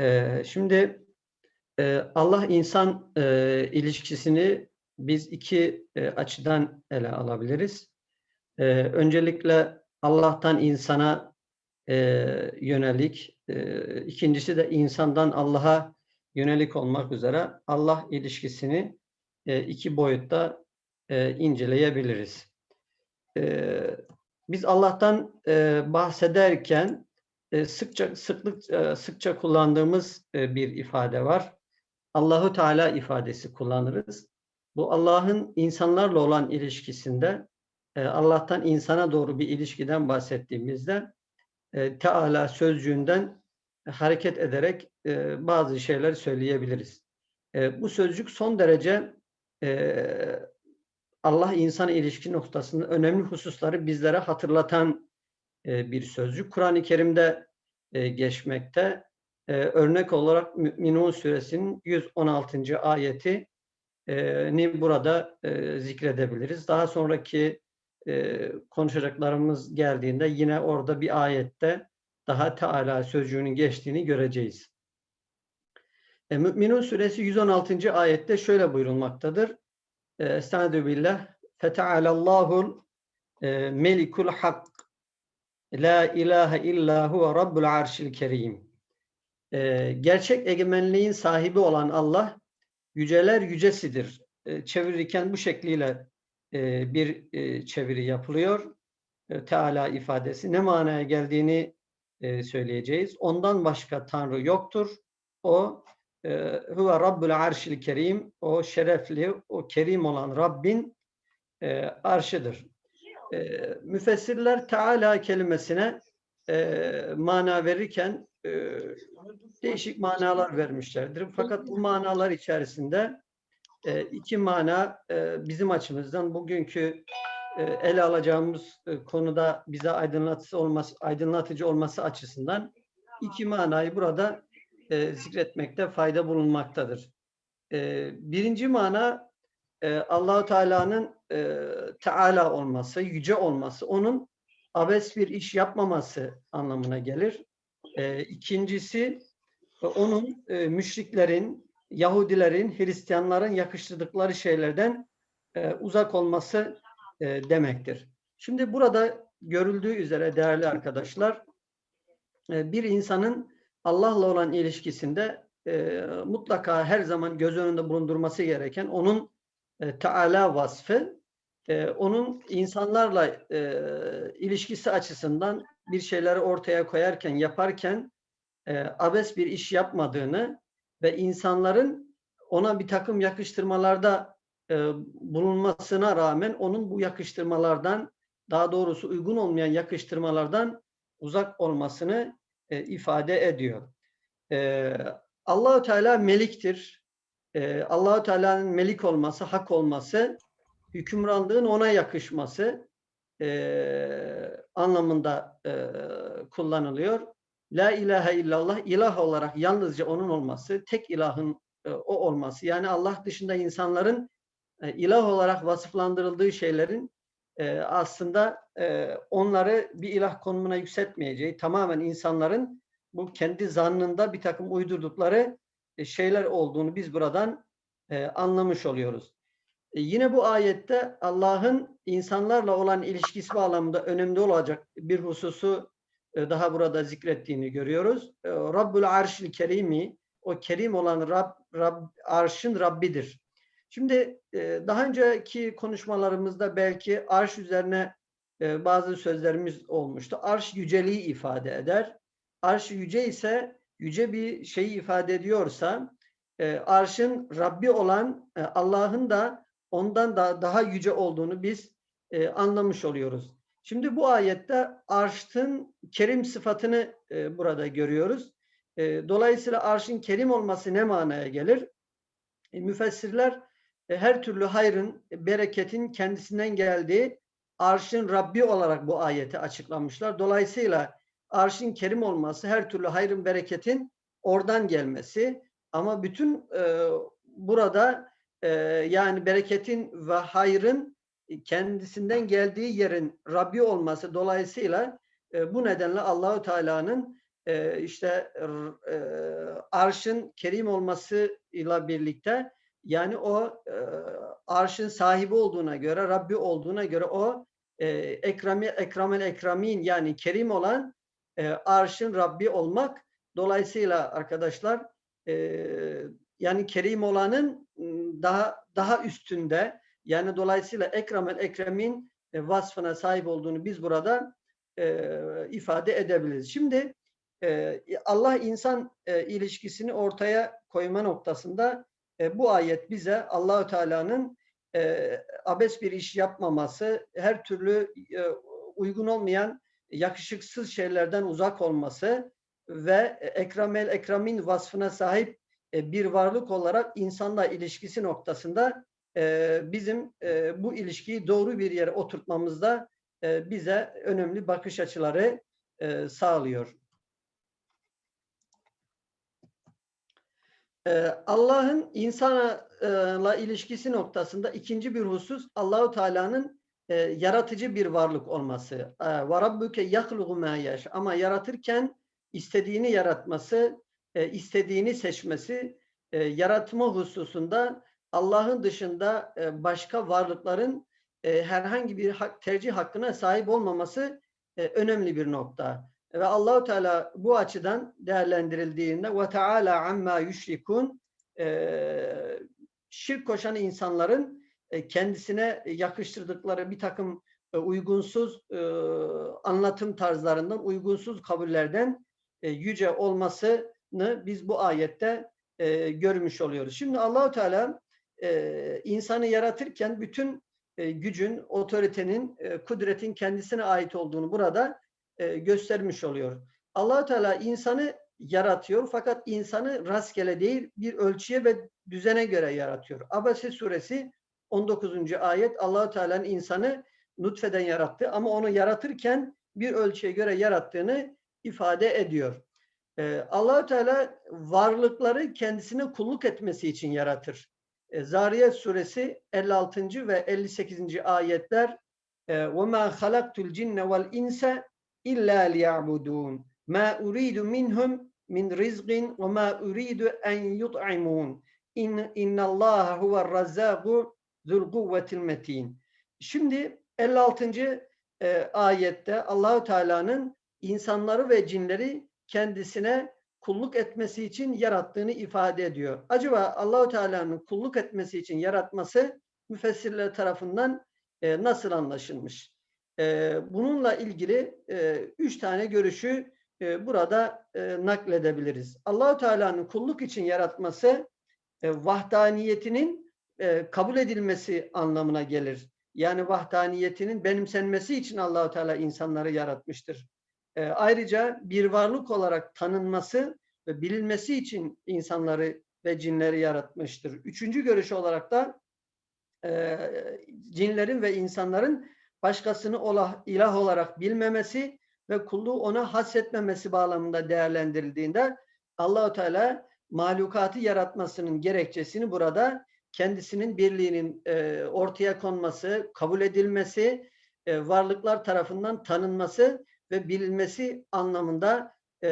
Ee, şimdi e, Allah-insan e, ilişkisini biz iki e, açıdan ele alabiliriz. E, öncelikle Allah'tan insana e, yönelik, e, ikincisi de insandan Allah'a yönelik olmak üzere Allah ilişkisini e, iki boyutta e, inceleyebiliriz. E, biz Allah'tan e, bahsederken sıkça sıklık sıkça kullandığımız bir ifade var. Allahu Teala ifadesi kullanırız. Bu Allah'ın insanlarla olan ilişkisinde Allah'tan insana doğru bir ilişkiden bahsettiğimizde Teala sözcüğünden hareket ederek bazı şeyler söyleyebiliriz. Bu sözcük son derece Allah insan ilişki noktasında önemli hususları bizlere hatırlatan bir sözcük. Kur'an-ı Kerim'de geçmekte. Örnek olarak Mü'minun suresinin 116. ayeti ni burada zikredebiliriz. Daha sonraki konuşacaklarımız geldiğinde yine orada bir ayette daha Teala sözcüğünün geçtiğini göreceğiz. Mü'minun suresi 116. ayette şöyle buyurulmaktadır. Estaizu billah. Fetealallahul melikul hak. La ilahe illa huve rabbul arşil kerim. Gerçek egemenliğin sahibi olan Allah yüceler yücesidir. Çevirirken bu şekliyle bir çeviri yapılıyor. Teala ifadesi ne manaya geldiğini söyleyeceğiz. Ondan başka Tanrı yoktur. O huve rabbul arşil kerim. O şerefli, o kerim olan Rabbin arşıdır. Müfessirler Teala kelimesine mana verirken değişik manalar vermişlerdir. Fakat bu manalar içerisinde iki mana bizim açımızdan bugünkü ele alacağımız konuda bize aydınlatıcı olması, aydınlatıcı olması açısından iki manayı burada zikretmekte fayda bulunmaktadır. Birinci mana Allahu Teala'nın Teala olması, yüce olması, onun abes bir iş yapmaması anlamına gelir. İkincisi onun müşriklerin, Yahudilerin, Hristiyanların yakıştırdıkları şeylerden uzak olması demektir. Şimdi burada görüldüğü üzere değerli arkadaşlar, bir insanın Allah'la olan ilişkisinde mutlaka her zaman göz önünde bulundurması gereken onun Teala vasfı, onun insanlarla ilişkisi açısından bir şeyleri ortaya koyarken, yaparken abes bir iş yapmadığını ve insanların ona bir takım yakıştırmalarda bulunmasına rağmen onun bu yakıştırmalardan daha doğrusu uygun olmayan yakıştırmalardan uzak olmasını ifade ediyor. Allahü Teala meliktir. Allahü Teala'nın melik olması, hak olması, hükümranlığın ona yakışması anlamında kullanılıyor. La ilahe illallah ilah olarak yalnızca onun olması, tek ilahın o olması. Yani Allah dışında insanların ilah olarak vasıflandırıldığı şeylerin aslında onları bir ilah konumuna yükseltmeyeceği, tamamen insanların bu kendi zannında bir takım uydurdukları şeyler olduğunu biz buradan anlamış oluyoruz. Yine bu ayette Allah'ın insanlarla olan ilişkisi bağlamında önemli olacak bir hususu daha burada zikrettiğini görüyoruz. Rabbul Arşil Kerimi, o kerim olan Rab, Rab arşın Rabbidir. Şimdi daha önceki konuşmalarımızda belki arş üzerine bazı sözlerimiz olmuştu. Arş yüceliği ifade eder. Arş yüce ise yüce bir şeyi ifade ediyorsa arşın Rabbi olan Allah'ın da ondan da daha yüce olduğunu biz anlamış oluyoruz. Şimdi bu ayette arşın kerim sıfatını e, burada görüyoruz. E, dolayısıyla arşın kerim olması ne manaya gelir? E, müfessirler e, her türlü hayrın, bereketin kendisinden geldiği arşın Rabbi olarak bu ayeti açıklamışlar. Dolayısıyla arşın kerim olması, her türlü hayrın, bereketin oradan gelmesi. Ama bütün e, burada e, yani bereketin ve hayrın kendisinden geldiği yerin Rabbi olması dolayısıyla e, bu nedenle Allahü Teala'nın e, işte e, arşın kerim olmasıyla birlikte yani o e, arşın sahibi olduğuna göre, Rabbi olduğuna göre o e, ekrami, ekramel ekramin yani kerim olan e, arşın Rabbi olmak. Dolayısıyla arkadaşlar e, yani kerim olanın daha daha üstünde yani dolayısıyla ekramel ekremin e, vasfına sahip olduğunu biz burada e, ifade edebiliriz. Şimdi e, Allah insan e, ilişkisini ortaya koyma noktasında e, bu ayet bize Allahü Teala'nın e, abes bir iş yapmaması, her türlü e, uygun olmayan yakışıksız şeylerden uzak olması ve ekramel ekramin vasfına sahip bir varlık olarak insanla ilişkisi noktasında e, bizim e, bu ilişkiyi doğru bir yere oturtmamızda e, bize önemli bakış açıları e, sağlıyor. Allah'ın insanla ilişkisi noktasında ikinci bir husus Allahu Teala'nın e, yaratıcı bir varlık olması. Ee, Ve rabbuke yahlugu ma. Ama yaratırken istediğini yaratması, e, istediğini seçmesi, e, yaratma hususunda Allah'ın dışında başka varlıkların herhangi bir tercih hakkına sahip olmaması önemli bir nokta. Ve Allahu Teala bu açıdan değerlendirildiğinde ve Teala amma yüşrikun e, şirk koşan insanların e, kendisine yakıştırdıkları bir takım e, uygunsuz e, anlatım tarzlarından, uygunsuz kabullerden e, yüce olmasını biz bu ayette e, görmüş oluyoruz. Şimdi Allahu Teala e, insanı yaratırken bütün e, gücün, otoritenin, e, kudretin kendisine ait olduğunu burada e, göstermiş oluyor. allah Teala insanı yaratıyor fakat insanı rastgele değil bir ölçüye ve düzene göre yaratıyor. Abese suresi 19. ayet allah Teala'nın insanı nutfeden yarattı ama onu yaratırken bir ölçüye göre yarattığını ifade ediyor. Ee, allah Teala varlıkları kendisine kulluk etmesi için yaratır. Ee, Zariyet suresi 56. ve 58. ayetler وَمَا خَلَقْتُ الْجِنَّ وَالْاِنْسَ illa liya'budun. Ma uridu minhum min rizqin ve ma uridu en yut'imun. İn innallaha huver razzaku zul kuvvetil metin. Şimdi 56. E, ayette Allahu Teala'nın insanları ve cinleri kendisine kulluk etmesi için yarattığını ifade ediyor. Acaba Allahu Teala'nın kulluk etmesi için yaratması müfessirler tarafından e, nasıl anlaşılmış? bununla ilgili üç tane görüşü burada nakledebiliriz. Allahu Teala'nın kulluk için yaratması vahdaniyetinin kabul edilmesi anlamına gelir. Yani vahdaniyetinin benimsenmesi için Allahu Teala insanları yaratmıştır. Ayrıca bir varlık olarak tanınması ve bilinmesi için insanları ve cinleri yaratmıştır. Üçüncü görüş olarak da cinlerin ve insanların başkasını olah, ilah olarak bilmemesi ve kulluğu ona hasretmemesi bağlamında değerlendirildiğinde Allahu Teala mahlukatı yaratmasının gerekçesini burada kendisinin birliğinin e, ortaya konması, kabul edilmesi, e, varlıklar tarafından tanınması ve bilinmesi anlamında e,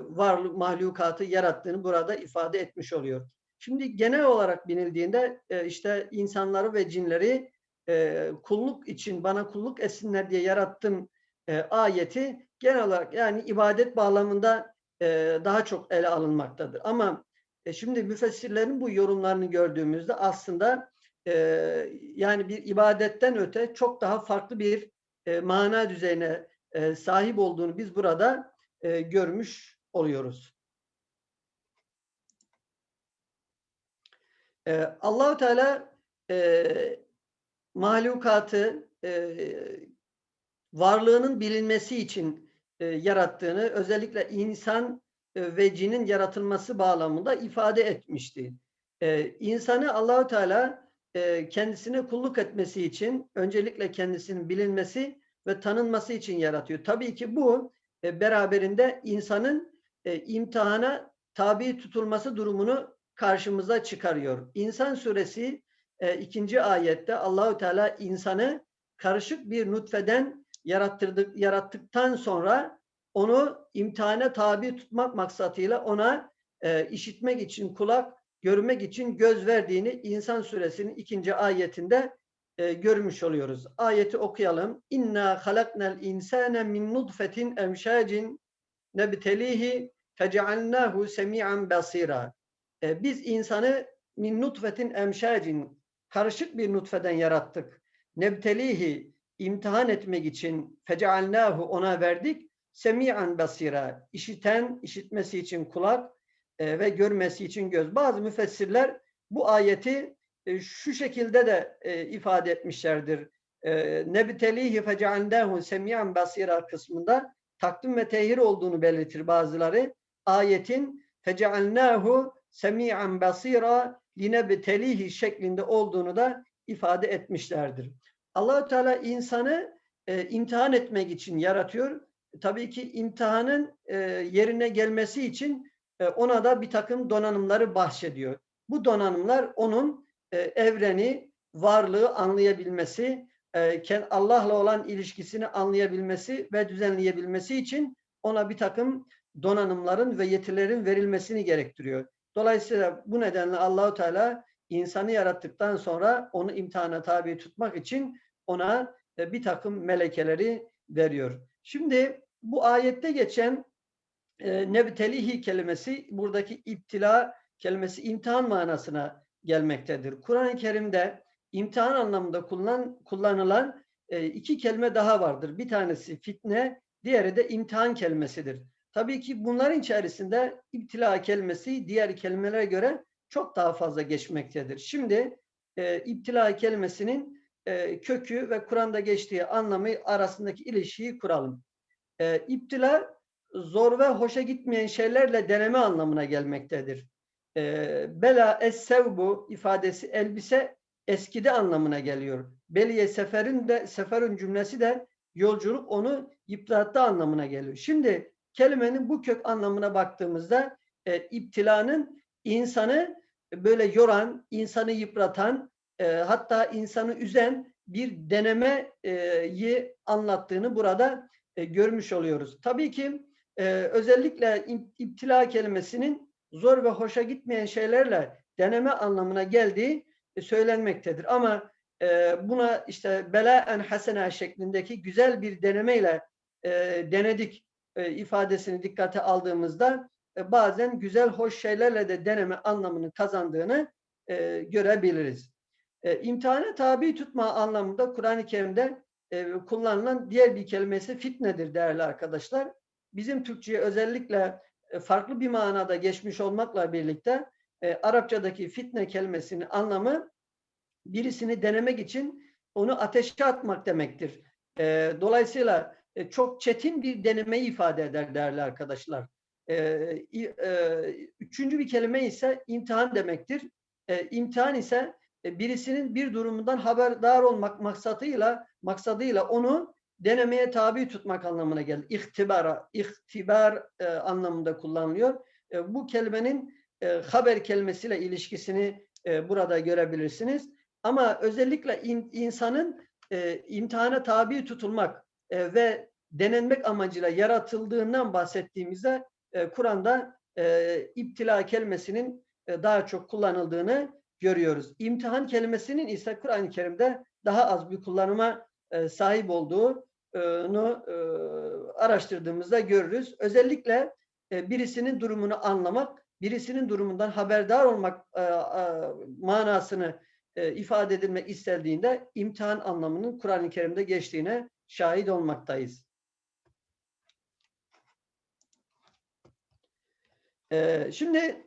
varlık mahlukatı yarattığını burada ifade etmiş oluyor. Şimdi genel olarak binildiğinde e, işte insanları ve cinleri e, kulluk için bana kulluk etsinler diye yarattım e, ayeti genel olarak yani ibadet bağlamında e, daha çok ele alınmaktadır. Ama e, şimdi müfessirlerin bu yorumlarını gördüğümüzde aslında e, yani bir ibadetten öte çok daha farklı bir e, mana düzeyine e, sahip olduğunu biz burada e, görmüş oluyoruz. E, Allahu Teala e, mahlukatı varlığının bilinmesi için yarattığını özellikle insan ve cinin yaratılması bağlamında ifade etmişti. E, insanı Allahu Teala kendisine kulluk etmesi için öncelikle kendisinin bilinmesi ve tanınması için yaratıyor. Tabii ki bu e, beraberinde insanın e, imtihana tabi tutulması durumunu karşımıza çıkarıyor. İnsan suresi e, ikinci ayette Allahü Teala insanı karışık bir nutfeden yarattırdık, yarattıktan sonra onu imtihane tabi tutmak maksatıyla ona e, işitmek için kulak, görmek için göz verdiğini İnsan suresinin ikinci ayetinde e, görmüş oluyoruz. Ayeti okuyalım. İnna halaknal insane min nutfetin emşacin nebtelihi fecealnahu semi'an basira. E, biz insanı min nutfetin emşacin karışık bir nutfeden yarattık. Nebtelihi imtihan etmek için fecealnahu ona verdik. Semi'an basira. işiten, işitmesi için kulak e, ve görmesi için göz. Bazı müfessirler bu ayeti şu şekilde de ifade etmişlerdir. Nebtelihi fecealnahu semi'an basira kısmında takdim ve tehir olduğunu belirtir bazıları. Ayetin fecealnahu semi'an basira linebtelihi şeklinde olduğunu da ifade etmişlerdir. Allahu Teala insanı e, imtihan etmek için yaratıyor. Tabii ki imtihanın e, yerine gelmesi için e, ona da bir takım donanımları bahşediyor. Bu donanımlar onun e, evreni, varlığı anlayabilmesi, e, Allah'la olan ilişkisini anlayabilmesi ve düzenleyebilmesi için ona bir takım donanımların ve yetilerin verilmesini gerektiriyor. Dolayısıyla bu nedenle Allahu Teala insanı yarattıktan sonra onu imtihana tabi tutmak için ona e, bir takım melekeleri veriyor. Şimdi bu ayette geçen e, nevtelihi kelimesi buradaki iptila kelimesi imtihan manasına gelmektedir. Kur'an-ı Kerim'de imtihan anlamında kullan, kullanılan e, iki kelime daha vardır. Bir tanesi fitne, diğeri de imtihan kelimesidir. Tabii ki bunların içerisinde iptila kelimesi diğer kelimelere göre çok daha fazla geçmektedir. Şimdi e, iptila kelimesinin e, kökü ve Kur'an'da geçtiği anlamı arasındaki ilişkiyi kuralım. E, iptila zor ve hoşa gitmeyen şeylerle deneme anlamına gelmektedir. E, bela es-sevbu ifadesi elbise eskidi anlamına geliyor. Beliye seferin de seferin cümlesi de yolculuk onu yıprattı anlamına geliyor. Şimdi kelimenin bu kök anlamına baktığımızda e, iptilanın insanı böyle yoran, insanı yıpratan, e, hatta insanı üzen bir denemeyi anlattığını burada e, görmüş oluyoruz. Tabii ki e, özellikle iptila kelimesinin zor ve hoşa gitmeyen şeylerle deneme anlamına geldiği e, söylenmektedir. Ama e, buna işte belaen hasena şeklindeki güzel bir denemeyle e, denedik e, ifadesini dikkate aldığımızda bazen güzel, hoş şeylerle de deneme anlamını kazandığını görebiliriz. E, imtihana tabi tutma anlamında Kur'an-ı Kerim'de kullanılan diğer bir kelimesi fitnedir değerli arkadaşlar. Bizim Türkçe'ye özellikle farklı bir manada geçmiş olmakla birlikte e, Arapçadaki fitne kelimesinin anlamı birisini denemek için onu ateşe atmak demektir. E, dolayısıyla e, çok çetin bir denemeyi ifade eder değerli arkadaşlar. E, e, üçüncü bir kelime ise imtihan demektir. E, imtihan ise e, birisinin bir durumundan haberdar olmak maksadıyla maksadıyla onu denemeye tabi tutmak anlamına gelir. İhtibara, ihtibar e, anlamında kullanılıyor. E, bu kelimenin e, haber kelimesiyle ilişkisini e, burada görebilirsiniz. Ama özellikle in, insanın e, imtihana tabi tutulmak e, ve denenmek amacıyla yaratıldığından bahsettiğimizde e, Kur'an'da e, iptila kelimesinin e, daha çok kullanıldığını görüyoruz. İmtihan kelimesinin ise Kur'an-ı Kerim'de daha az bir kullanıma e, sahip olduğunu e, araştırdığımızda görürüz. Özellikle e, birisinin durumunu anlamak, birisinin durumundan haberdar olmak e, manasını ifade edilmek istendiğinde imtihan anlamının Kur'an-ı Kerim'de geçtiğine şahit olmaktayız. Şimdi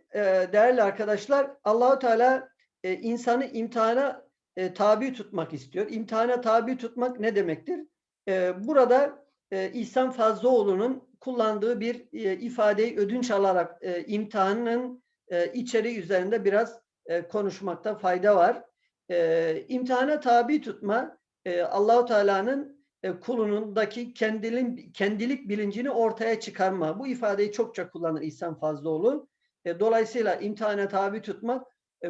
değerli arkadaşlar Allahu Teala insanı imtihana tabi tutmak istiyor. İmtihana tabi tutmak ne demektir? E, burada e, İhsan Fazlıoğlu'nun kullandığı bir e, ifadeyi ödünç alarak e, imtihanın e, içeriği üzerinde biraz e, konuşmakta fayda var. E, imtihana tabi tutma e, Allahu Teala'nın e, kulunundaki kendilin, kendilik bilincini ortaya çıkarma. Bu ifadeyi çokça kullanır İhsan Fazlıoğlu. E, dolayısıyla imtihana tabi tutmak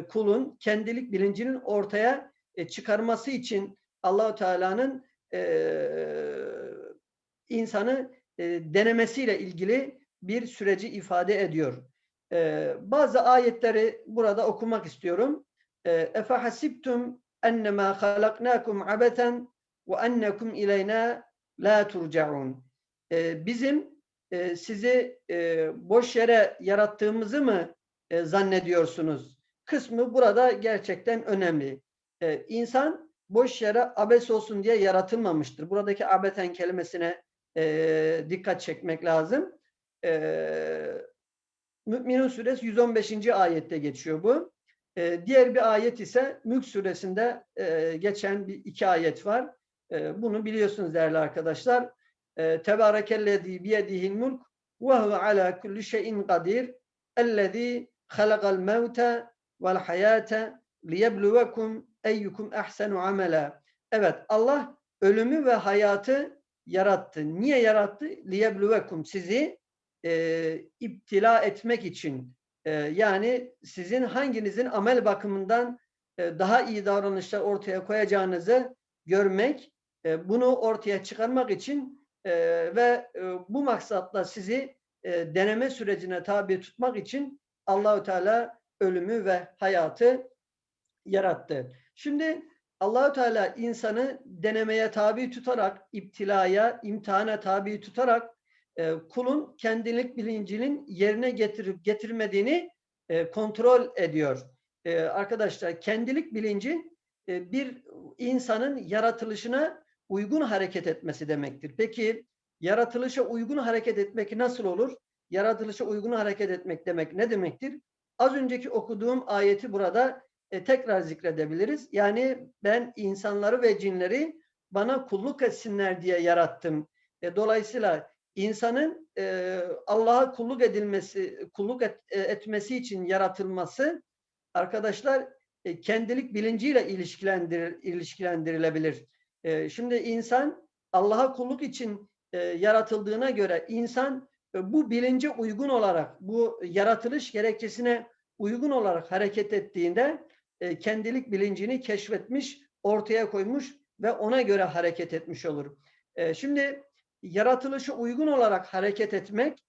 kulun kendilik bilincinin ortaya çıkarması için Allahu Teala'nın insanı denemesiyle ilgili bir süreci ifade ediyor. Bazı ayetleri burada okumak istiyorum. Halaknâkum abeten ve ennekum ileyna la turcaun. Ee, bizim e, sizi e, boş yere yarattığımızı mı e, zannediyorsunuz? Kısmı burada gerçekten önemli. E, insan boş yere abes olsun diye yaratılmamıştır. Buradaki abeten kelimesine e, dikkat çekmek lazım. E, Mü'minun suresi 115. ayette geçiyor bu. E, diğer bir ayet ise Mülk suresinde e, geçen bir iki ayet var. E, bunu biliyorsunuz değerli arkadaşlar. E, Tebârekellezî biyedihil mulk ve huve alâ kulli şeyin kadir ellezî halakal mevte vel hayâte liyebluvekum eyyukum ehsenu amela. Evet Allah ölümü ve hayatı yarattı. Niye yarattı? Liyebluvekum sizi e, iptila etmek için. E, yani sizin hanginizin amel bakımından e, daha iyi davranışlar ortaya koyacağınızı görmek, e, bunu ortaya çıkarmak için e, ve e, bu maksatla sizi e, deneme sürecine tabi tutmak için Allahü Teala ölümü ve hayatı yarattı. Şimdi Allahü Teala insanı denemeye tabi tutarak, iptilaya, imtihana tabi tutarak e, kulun kendilik bilincinin yerine getirip getirmediğini e, kontrol ediyor. E, arkadaşlar kendilik bilinci e, bir insanın yaratılışına uygun hareket etmesi demektir. Peki yaratılışa uygun hareket etmek nasıl olur? Yaratılışa uygun hareket etmek demek ne demektir? Az önceki okuduğum ayeti burada e, tekrar zikredebiliriz. Yani ben insanları ve cinleri bana kulluk etsinler diye yarattım. E, dolayısıyla insanın e, Allah'a kulluk edilmesi, kulluk et, e, etmesi için yaratılması arkadaşlar e, kendilik bilinciyle ilişkilendir, ilişkilendirilebilir. E, şimdi insan Allah'a kulluk için e, yaratıldığına göre insan e, bu bilince uygun olarak, bu yaratılış gerekçesine uygun olarak hareket ettiğinde e, kendilik bilincini keşfetmiş, ortaya koymuş ve ona göre hareket etmiş olur. E, şimdi yaratılışı uygun olarak hareket etmek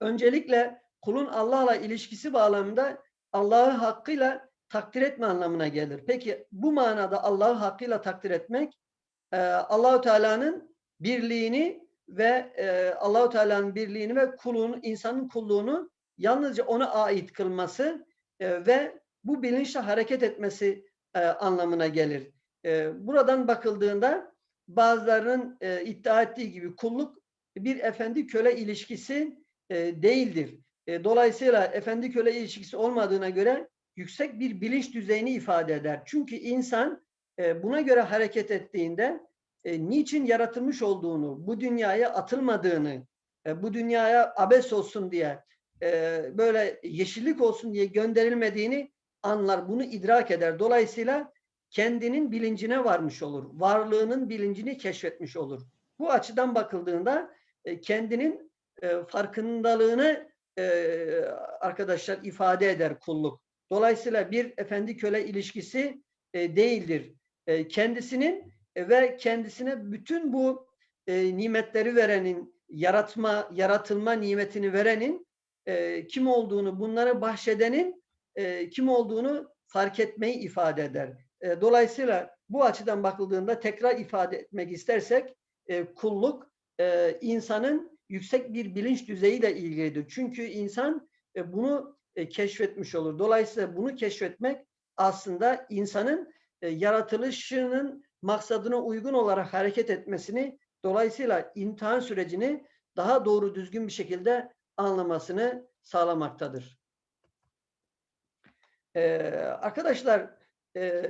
öncelikle kulun Allah'la ilişkisi bağlamında Allah'ı hakkıyla takdir etme anlamına gelir. Peki bu manada Allah'ı hakkıyla takdir etmek e, Allahu Teala'nın birliğini ve e, Allahu Teala'nın birliğini ve kulun insanın kulluğunu yalnızca ona ait kılması e, ve bu bilinçle hareket etmesi e, anlamına gelir. E, buradan bakıldığında bazılarının e, iddia ettiği gibi kulluk bir efendi köle ilişkisi e, değildir. E, dolayısıyla efendi köle ilişkisi olmadığına göre yüksek bir bilinç düzeyini ifade eder. Çünkü insan e, buna göre hareket ettiğinde e, niçin yaratılmış olduğunu, bu dünyaya atılmadığını, e, bu dünyaya abes olsun diye, e, böyle yeşillik olsun diye gönderilmediğini anlar, bunu idrak eder. Dolayısıyla kendinin bilincine varmış olur. Varlığının bilincini keşfetmiş olur. Bu açıdan bakıldığında e, kendinin e, farkındalığını e, arkadaşlar ifade eder kulluk. Dolayısıyla bir efendi köle ilişkisi değildir. Kendisinin ve kendisine bütün bu nimetleri verenin, yaratma, yaratılma nimetini verenin kim olduğunu, bunları bahşedenin kim olduğunu fark etmeyi ifade eder. E, dolayısıyla bu açıdan bakıldığında tekrar ifade etmek istersek e, kulluk e, insanın yüksek bir bilinç düzeyiyle ilgilidir. Çünkü insan e, bunu e, keşfetmiş olur. Dolayısıyla bunu keşfetmek aslında insanın e, yaratılışının maksadına uygun olarak hareket etmesini dolayısıyla imtihan sürecini daha doğru düzgün bir şekilde anlamasını sağlamaktadır. Ee, arkadaşlar e,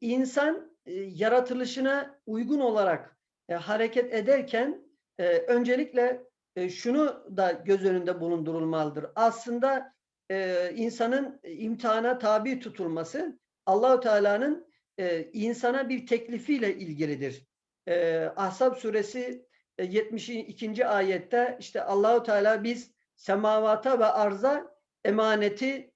insan e, yaratılışına uygun olarak e, hareket ederken e, öncelikle e, şunu da göz önünde bulundurulmalıdır. Aslında e, insanın imtihana tabi tutulması Allahu Teala'nın e, insana bir teklifiyle ilgilidir. E, Ahzab suresi e, 72. ayette işte Allahu Teala biz semavata ve arza emaneti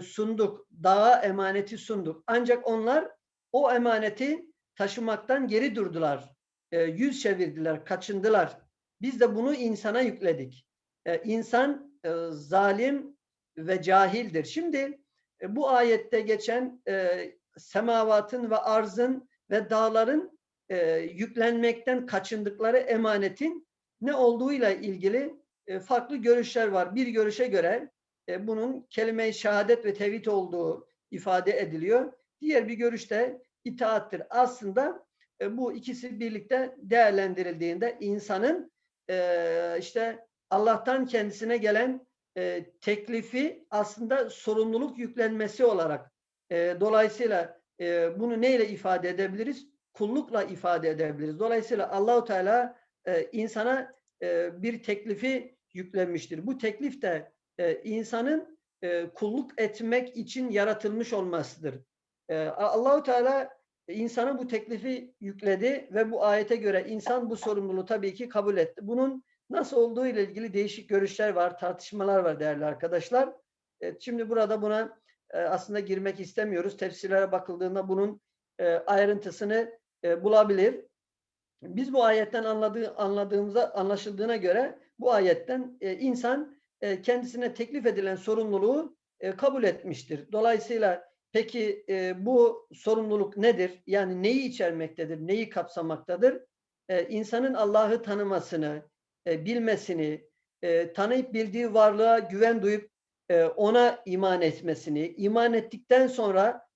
sunduk, dağa emaneti sunduk. Ancak onlar o emaneti taşımaktan geri durdular. E, yüz çevirdiler, kaçındılar. Biz de bunu insana yükledik. E, insan zalim ve cahildir. Şimdi e, bu ayette geçen e, semavatın ve arzın ve dağların e, yüklenmekten kaçındıkları emanetin ne olduğuyla ilgili e, farklı görüşler var. Bir görüşe göre e, bunun kelime-i şehadet ve tevhid olduğu ifade ediliyor. Diğer bir görüşte itaattir. Aslında e, bu ikisi birlikte değerlendirildiğinde insanın e, işte Allah'tan kendisine gelen teklifi aslında sorumluluk yüklenmesi olarak dolayısıyla bunu neyle ifade edebiliriz? Kullukla ifade edebiliriz. Dolayısıyla Allahu Teala insana bir teklifi yüklenmiştir. Bu teklif de e, insanın e, kulluk etmek için yaratılmış olmasıdır. E, Allahu Teala insana bu teklifi yükledi ve bu ayete göre insan bu sorumluluğu tabii ki kabul etti. Bunun nasıl olduğu ile ilgili değişik görüşler var, tartışmalar var değerli arkadaşlar. Evet, şimdi burada buna e, aslında girmek istemiyoruz. Tefsirlere bakıldığında bunun e, ayrıntısını e, bulabilir. Biz bu ayetten anladığı, anladığımıza anlaşıldığına göre bu ayetten e, insan e, kendisine teklif edilen sorumluluğu e, kabul etmiştir. Dolayısıyla peki e, bu sorumluluk nedir? Yani neyi içermektedir? Neyi kapsamaktadır? E, insanın Allah'ı tanımasını, bilmesini, e, tanıyıp bildiği varlığa güven duyup ona iman etmesini, iman ettikten sonra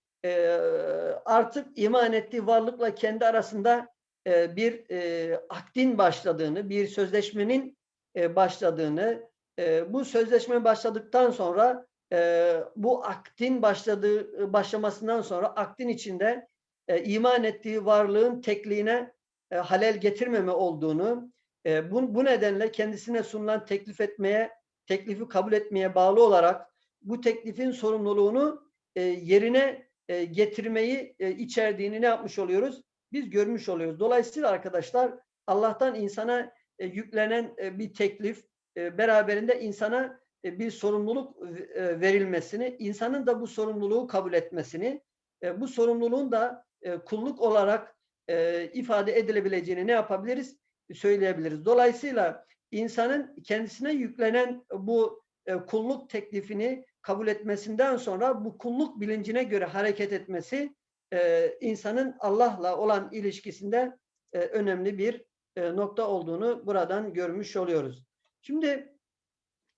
artık iman ettiği varlıkla kendi arasında bir e, akdin başladığını, bir sözleşmenin başladığını, e, bu sözleşme başladıktan sonra e, bu akdin başladığı başlamasından sonra akdin içinde e, iman ettiği varlığın tekliğine e, halel getirmeme olduğunu, e, bu, bu nedenle kendisine sunulan teklif etmeye, teklifi kabul etmeye bağlı olarak bu teklifin sorumluluğunu e, yerine e, getirmeyi e, içerdiğini ne yapmış oluyoruz? Biz görmüş oluyoruz. Dolayısıyla arkadaşlar Allah'tan insana e, yüklenen e, bir teklif e, beraberinde insana e, bir sorumluluk e, verilmesini, insanın da bu sorumluluğu kabul etmesini, e, bu sorumluluğun da e, kulluk olarak e, ifade edilebileceğini ne yapabiliriz? söyleyebiliriz. Dolayısıyla insanın kendisine yüklenen bu e, kulluk teklifini kabul etmesinden sonra bu kulluk bilincine göre hareket etmesi e, insanın Allah'la olan ilişkisinde e, önemli bir e, nokta olduğunu buradan görmüş oluyoruz. Şimdi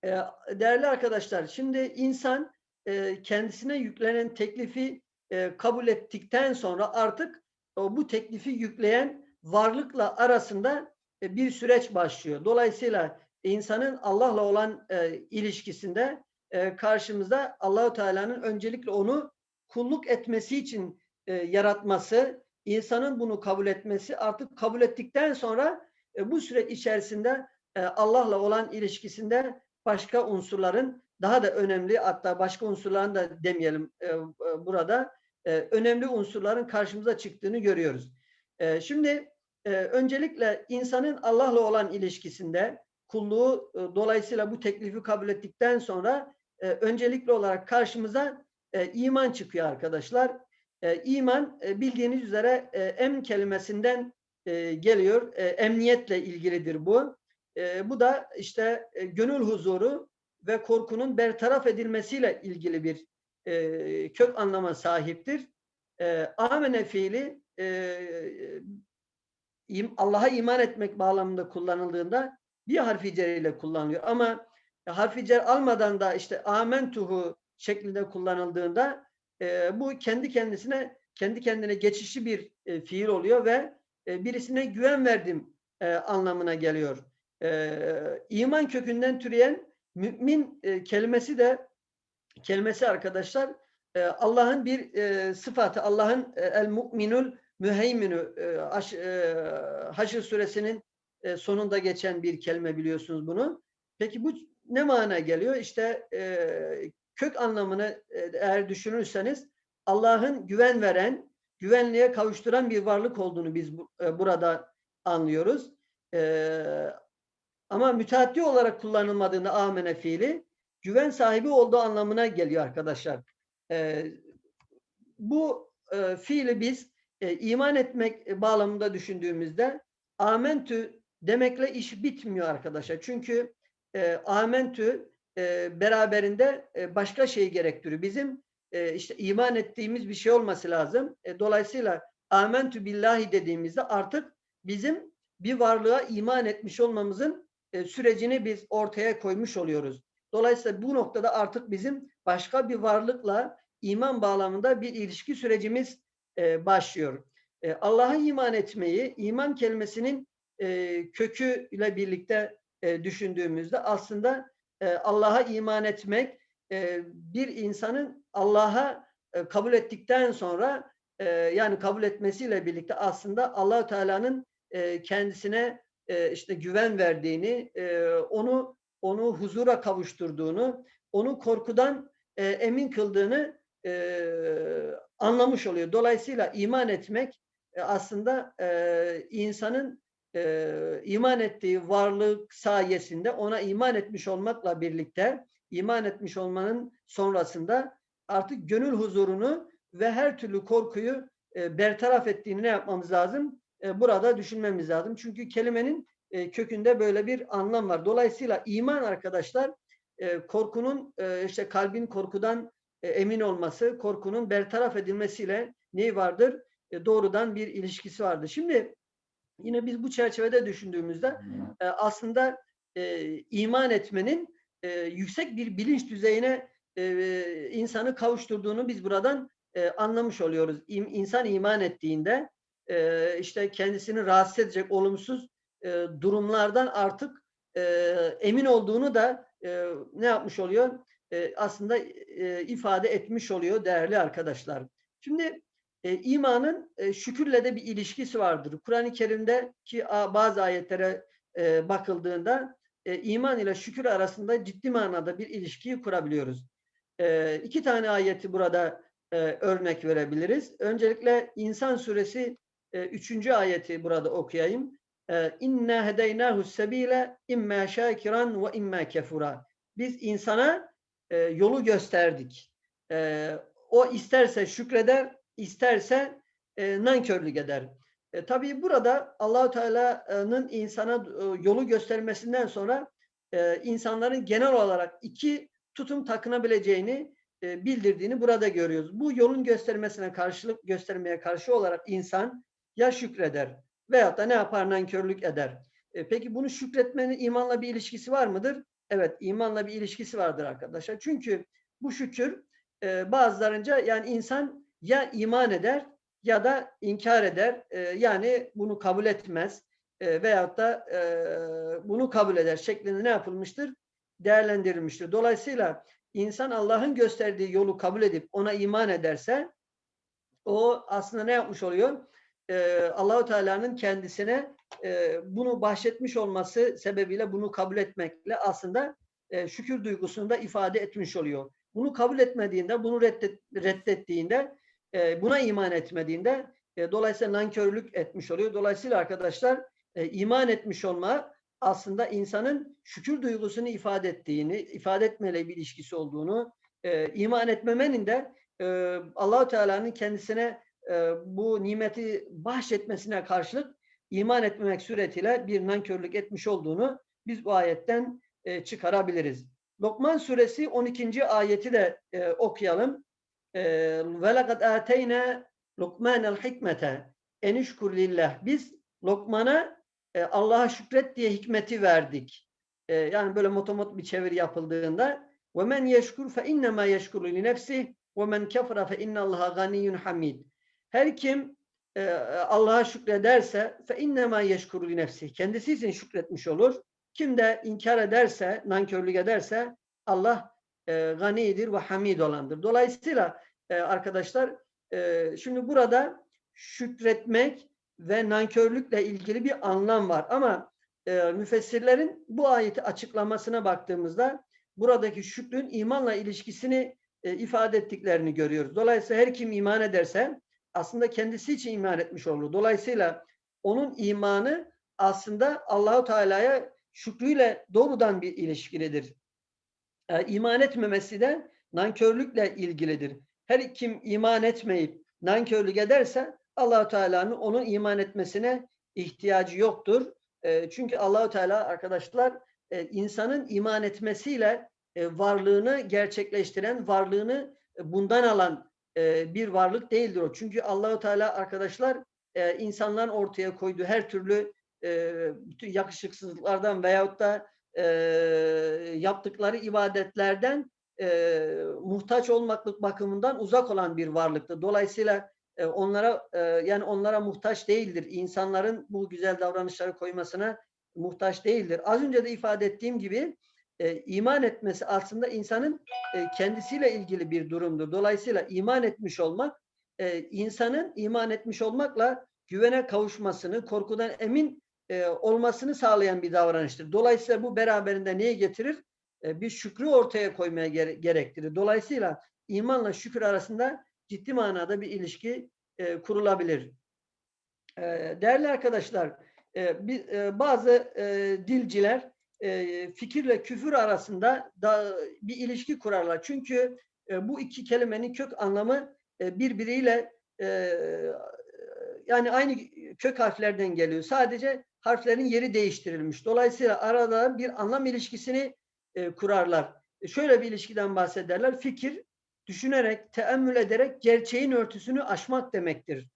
e, değerli arkadaşlar, şimdi insan e, kendisine yüklenen teklifi e, kabul ettikten sonra artık bu teklifi yükleyen varlıkla arasında bir süreç başlıyor. Dolayısıyla insanın Allah'la olan ilişkisinde karşımızda Allahu Teala'nın öncelikle onu kulluk etmesi için yaratması, insanın bunu kabul etmesi, artık kabul ettikten sonra bu süreç içerisinde Allah'la olan ilişkisinde başka unsurların daha da önemli hatta başka unsurların da demeyelim e, e, burada e, önemli unsurların karşımıza çıktığını görüyoruz. E, şimdi e, öncelikle insanın Allah'la olan ilişkisinde kulluğu e, dolayısıyla bu teklifi kabul ettikten sonra e, öncelikli olarak karşımıza e, iman çıkıyor arkadaşlar. E, iman e, bildiğiniz üzere e, em kelimesinden e, geliyor. E, emniyetle ilgilidir bu. E, bu da işte e, gönül huzuru ve korkunun bertaraf edilmesiyle ilgili bir e, kök anlama sahiptir. E, amene fiili e, Allah'a iman etmek bağlamında kullanıldığında bir harfi cer ile kullanılıyor. Ama harfi cer almadan da işte amentuhu şeklinde kullanıldığında e, bu kendi kendisine kendi kendine geçişli bir e, fiil oluyor ve e, birisine güven verdim e, anlamına geliyor. E, iman kökünden türeyen mümin e, kelimesi de kelimesi arkadaşlar e, Allah'ın bir e, sıfatı. Allah'ın e, el mu'minul müheyminü e, Haş, e, Haşr suresinin e, sonunda geçen bir kelime biliyorsunuz bunu. Peki bu ne mana geliyor? İşte e, kök anlamını e, eğer düşünürseniz Allah'ın güven veren, güvenliğe kavuşturan bir varlık olduğunu biz bu, e, burada anlıyoruz. E, ama müteaddi olarak kullanılmadığında amene fiili güven sahibi olduğu anlamına geliyor arkadaşlar. E, bu e, fiili biz e, iman etmek bağlamında düşündüğümüzde amentü demekle iş bitmiyor arkadaşlar. Çünkü e, amentü e, beraberinde e, başka şeyi gerektiriyor. Bizim e, işte iman ettiğimiz bir şey olması lazım. E, dolayısıyla amentü billahi dediğimizde artık bizim bir varlığa iman etmiş olmamızın e, sürecini biz ortaya koymuş oluyoruz. Dolayısıyla bu noktada artık bizim başka bir varlıkla iman bağlamında bir ilişki sürecimiz e, başlıyor. E, Allah'a iman etmeyi, iman kelimesinin e, kökü ile birlikte düşündüğümüzde aslında Allah'a iman etmek bir insanın Allah'a kabul ettikten sonra yani kabul etmesiyle birlikte aslında Allahu Teala'nın kendisine e, işte güven verdiğini, e, onu onu huzura kavuşturduğunu, onu korkudan e, emin kıldığını e, anlamış oluyor. Dolayısıyla iman etmek e, aslında e, insanın e, iman ettiği varlık sayesinde ona iman etmiş olmakla birlikte iman etmiş olmanın sonrasında artık gönül huzurunu ve her türlü korkuyu e, bertaraf ettiğini ne yapmamız lazım? E, burada düşünmemiz lazım. Çünkü kelimenin e, kökünde böyle bir anlam var. Dolayısıyla iman arkadaşlar e, korkunun işte kalbin korkudan emin olması, korkunun bertaraf edilmesiyle neyi vardır? Doğrudan bir ilişkisi vardır. Şimdi yine biz bu çerçevede düşündüğümüzde aslında iman etmenin yüksek bir bilinç düzeyine insanı kavuşturduğunu biz buradan anlamış oluyoruz. İnsan iman ettiğinde e, işte kendisini rahatsız edecek olumsuz e, durumlardan artık e, emin olduğunu da e, ne yapmış oluyor? E, aslında e, ifade etmiş oluyor değerli arkadaşlar. Şimdi e, imanın e, şükürle de bir ilişkisi vardır. Kur'an-ı Kerim'de ki bazı ayetlere e, bakıldığında e, iman ile şükür arasında ciddi manada bir ilişkiyi kurabiliyoruz. E, iki tane ayeti burada e, örnek verebiliriz. Öncelikle İnsan Suresi üçüncü ayeti burada okuyayım. E, İnna hedeynahu sebile imma şakiran ve imma kefura. Biz insana e, yolu gösterdik. E, o isterse şükreder, isterse e, nankörlük eder. E, tabii burada Allahu Teala'nın insana e, yolu göstermesinden sonra insanların genel olarak iki tutum takınabileceğini e, bildirdiğini burada görüyoruz. Bu yolun göstermesine karşılık göstermeye karşı olarak insan ya şükreder veyahut da ne yapar nankörlük eder. E, peki bunu şükretmenin imanla bir ilişkisi var mıdır? Evet imanla bir ilişkisi vardır arkadaşlar. Çünkü bu şükür e, bazılarınca yani insan ya iman eder ya da inkar eder. E, yani bunu kabul etmez e, veyahut da e, bunu kabul eder şeklinde ne yapılmıştır? Değerlendirilmiştir. Dolayısıyla insan Allah'ın gösterdiği yolu kabul edip ona iman ederse o aslında ne yapmış oluyor? Ee, Allahu Teala'nın kendisine e, bunu bahşetmiş olması sebebiyle bunu kabul etmekle aslında e, şükür duygusunu da ifade etmiş oluyor. Bunu kabul etmediğinde, bunu reddet, reddettiğinde, e, buna iman etmediğinde e, dolayısıyla nankörlük etmiş oluyor. Dolayısıyla arkadaşlar e, iman etmiş olma aslında insanın şükür duygusunu ifade ettiğini, ifade etmeyle bir ilişkisi olduğunu, e, iman etmemenin de e, Allahu Teala'nın kendisine e, bu nimeti bahşetmesine karşılık iman etmemek suretiyle bir nankörlük etmiş olduğunu biz bu ayetten e, çıkarabiliriz. Lokman suresi 12. ayeti de e, okuyalım. Ve lekad ateyna Lokmanel hikmete enişkur lillah. Biz Lokman'a Allah'a şükret diye hikmeti verdik. Yani böyle motomot bir çeviri yapıldığında ve men yeşkur fe innema yeşkuru li nefsi ve men kefara fe innallaha ganiyyun hamid. Her kim e, Allah'a şükrederse fe innema yeşkuru li nefsi. Kendisi için şükretmiş olur. Kim de inkar ederse, nankörlük ederse Allah e, ganidir ve hamid olandır. Dolayısıyla e, arkadaşlar e, şimdi burada şükretmek ve nankörlükle ilgili bir anlam var. Ama e, müfessirlerin bu ayeti açıklamasına baktığımızda buradaki şükrün imanla ilişkisini e, ifade ettiklerini görüyoruz. Dolayısıyla her kim iman ederse aslında kendisi için iman etmiş olur. Dolayısıyla onun imanı aslında Allahu Teala'ya şükrüyle doğrudan bir ilişkilidir. E, iman etmemesi de nankörlükle ilgilidir. Her kim iman etmeyip nankörlük ederse Allahu Teala'nın onun iman etmesine ihtiyacı yoktur. E, çünkü Allahu Teala arkadaşlar e, insanın iman etmesiyle e, varlığını gerçekleştiren, varlığını e, bundan alan e, bir varlık değildir o. Çünkü Allahu Teala arkadaşlar e, insanların ortaya koyduğu her türlü e, bütün yakışıksızlıklardan veyahut da e, yaptıkları ibadetlerden e, muhtaç olmaklık bakımından uzak olan bir varlıktır. Dolayısıyla onlara yani onlara muhtaç değildir. İnsanların bu güzel davranışları koymasına muhtaç değildir. Az önce de ifade ettiğim gibi e, iman etmesi aslında insanın e, kendisiyle ilgili bir durumdur. Dolayısıyla iman etmiş olmak e, insanın iman etmiş olmakla güvene kavuşmasını, korkudan emin e, olmasını sağlayan bir davranıştır. Dolayısıyla bu beraberinde neyi getirir? E, bir şükrü ortaya koymaya gere gerektirir. Dolayısıyla imanla şükür arasında ciddi manada bir ilişki e, kurulabilir. E, değerli arkadaşlar, e, bir, e, bazı e, dilciler e, fikirle küfür arasında da bir ilişki kurarlar. Çünkü e, bu iki kelimenin kök anlamı e, birbiriyle e, yani aynı kök harflerden geliyor. Sadece harflerin yeri değiştirilmiş. Dolayısıyla arada bir anlam ilişkisini kurarlar. Şöyle bir ilişkiden bahsederler. Fikir, düşünerek, teemmül ederek gerçeğin örtüsünü aşmak demektir.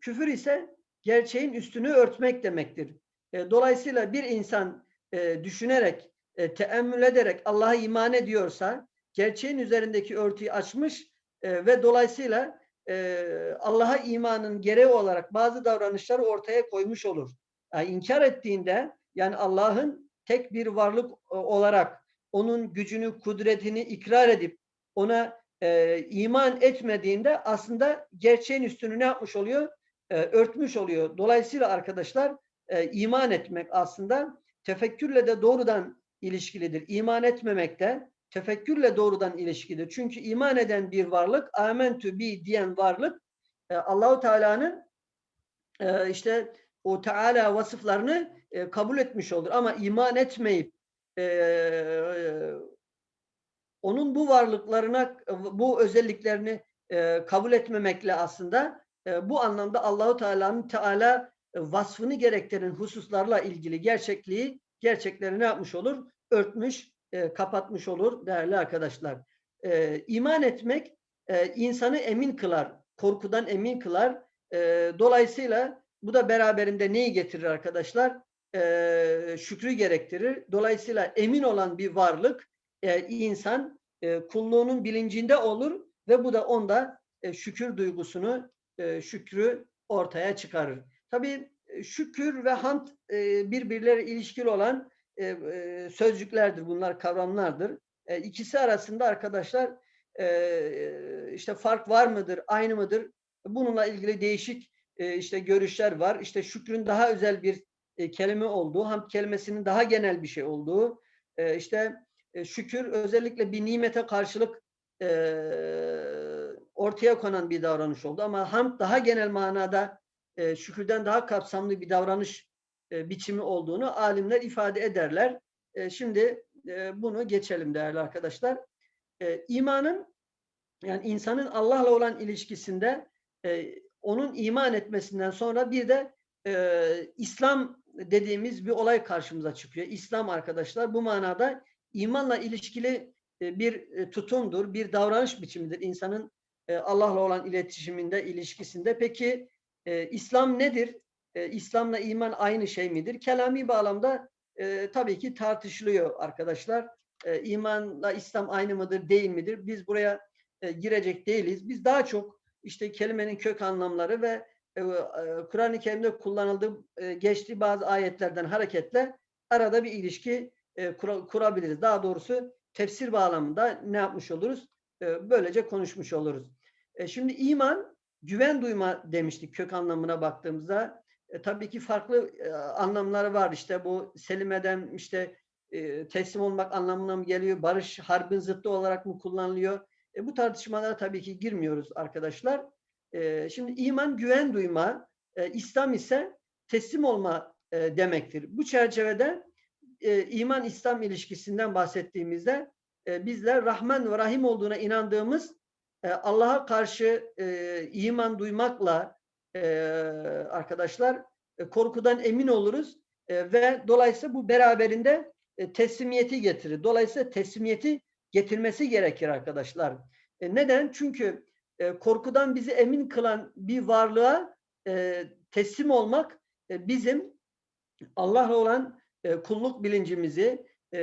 Küfür ise gerçeğin üstünü örtmek demektir. Dolayısıyla bir insan e, düşünerek, e, teemmül ederek Allah'a iman ediyorsa, gerçeğin üzerindeki örtüyü açmış e, ve dolayısıyla e, Allah'a imanın gereği olarak bazı davranışları ortaya koymuş olur. Yani inkar ettiğinde, yani Allah'ın tek bir varlık e, olarak onun gücünü, kudretini ikrar edip ona e, iman etmediğinde aslında gerçeğin üstünü ne yapmış oluyor? E, örtmüş oluyor. Dolayısıyla arkadaşlar e, iman etmek aslında tefekkürle de doğrudan ilişkilidir. İman etmemek de tefekkürle doğrudan ilişkilidir. Çünkü iman eden bir varlık, amentü bi diyen varlık e, Allahu Teala'nın e, işte o Teala vasıflarını e, kabul etmiş olur. Ama iman etmeyip onun bu varlıklarına, bu özelliklerini kabul etmemekle aslında bu anlamda Allahu Teala'nın Teala vasfını gerektiren hususlarla ilgili gerçekliği, gerçekleri ne yapmış olur? Örtmüş, e, kapatmış olur değerli arkadaşlar. E, iman etmek e, insanı emin kılar, korkudan emin kılar. E, dolayısıyla bu da beraberinde neyi getirir arkadaşlar? E, şükrü gerektirir. Dolayısıyla emin olan bir varlık, e, insan e, kulluğunun bilincinde olur ve bu da onda e, şükür duygusunu, e, şükrü ortaya çıkarır. Tabii e, şükür ve hamd e, birbirleri ilişkili olan e, sözcüklerdir. Bunlar kavramlardır. İkisi arasında arkadaşlar işte fark var mıdır, aynı mıdır? Bununla ilgili değişik işte görüşler var. İşte şükrün daha özel bir kelime olduğu, hamd kelimesinin daha genel bir şey olduğu, işte şükür özellikle bir nimete karşılık ortaya konan bir davranış oldu. Ama hamd daha genel manada e, şükürden daha kapsamlı bir davranış e, biçimi olduğunu alimler ifade ederler. E, şimdi e, bunu geçelim değerli arkadaşlar. E, imanın yani insanın Allah'la olan ilişkisinde e, onun iman etmesinden sonra bir de e, İslam dediğimiz bir olay karşımıza çıkıyor. İslam arkadaşlar bu manada imanla ilişkili e, bir e, tutumdur, bir davranış biçimidir insanın e, Allah'la olan iletişiminde, ilişkisinde. Peki e, İslam nedir? E, İslam'la iman aynı şey midir? Kelami bağlamda e, tabii ki tartışılıyor arkadaşlar. E, imanla İslam aynı mıdır, değil midir? Biz buraya e, girecek değiliz. Biz daha çok işte kelimenin kök anlamları ve e, e, Kur'an-ı Kerim'de kullanıldığı e, geçtiği bazı ayetlerden hareketle arada bir ilişki e, kura, kurabiliriz. Daha doğrusu tefsir bağlamında ne yapmış oluruz? E, böylece konuşmuş oluruz. E, şimdi iman güven duyma demiştik kök anlamına baktığımızda. E, tabii ki farklı e, anlamları var. İşte bu selimeden işte e, teslim olmak anlamına mı geliyor? Barış harbin zıttı olarak mı kullanılıyor? E, bu tartışmalara tabii ki girmiyoruz arkadaşlar. E, şimdi iman güven duyma, e, İslam ise teslim olma e, demektir. Bu çerçevede e, iman İslam ilişkisinden bahsettiğimizde e, bizler Rahman ve Rahim olduğuna inandığımız Allah'a karşı e, iman duymakla e, arkadaşlar e, korkudan emin oluruz e, ve dolayısıyla bu beraberinde e, teslimiyeti getirir. Dolayısıyla teslimiyeti getirmesi gerekir arkadaşlar. E, neden? Çünkü e, korkudan bizi emin kılan bir varlığa e, teslim olmak e, bizim Allah'la olan e, kulluk bilincimizi e,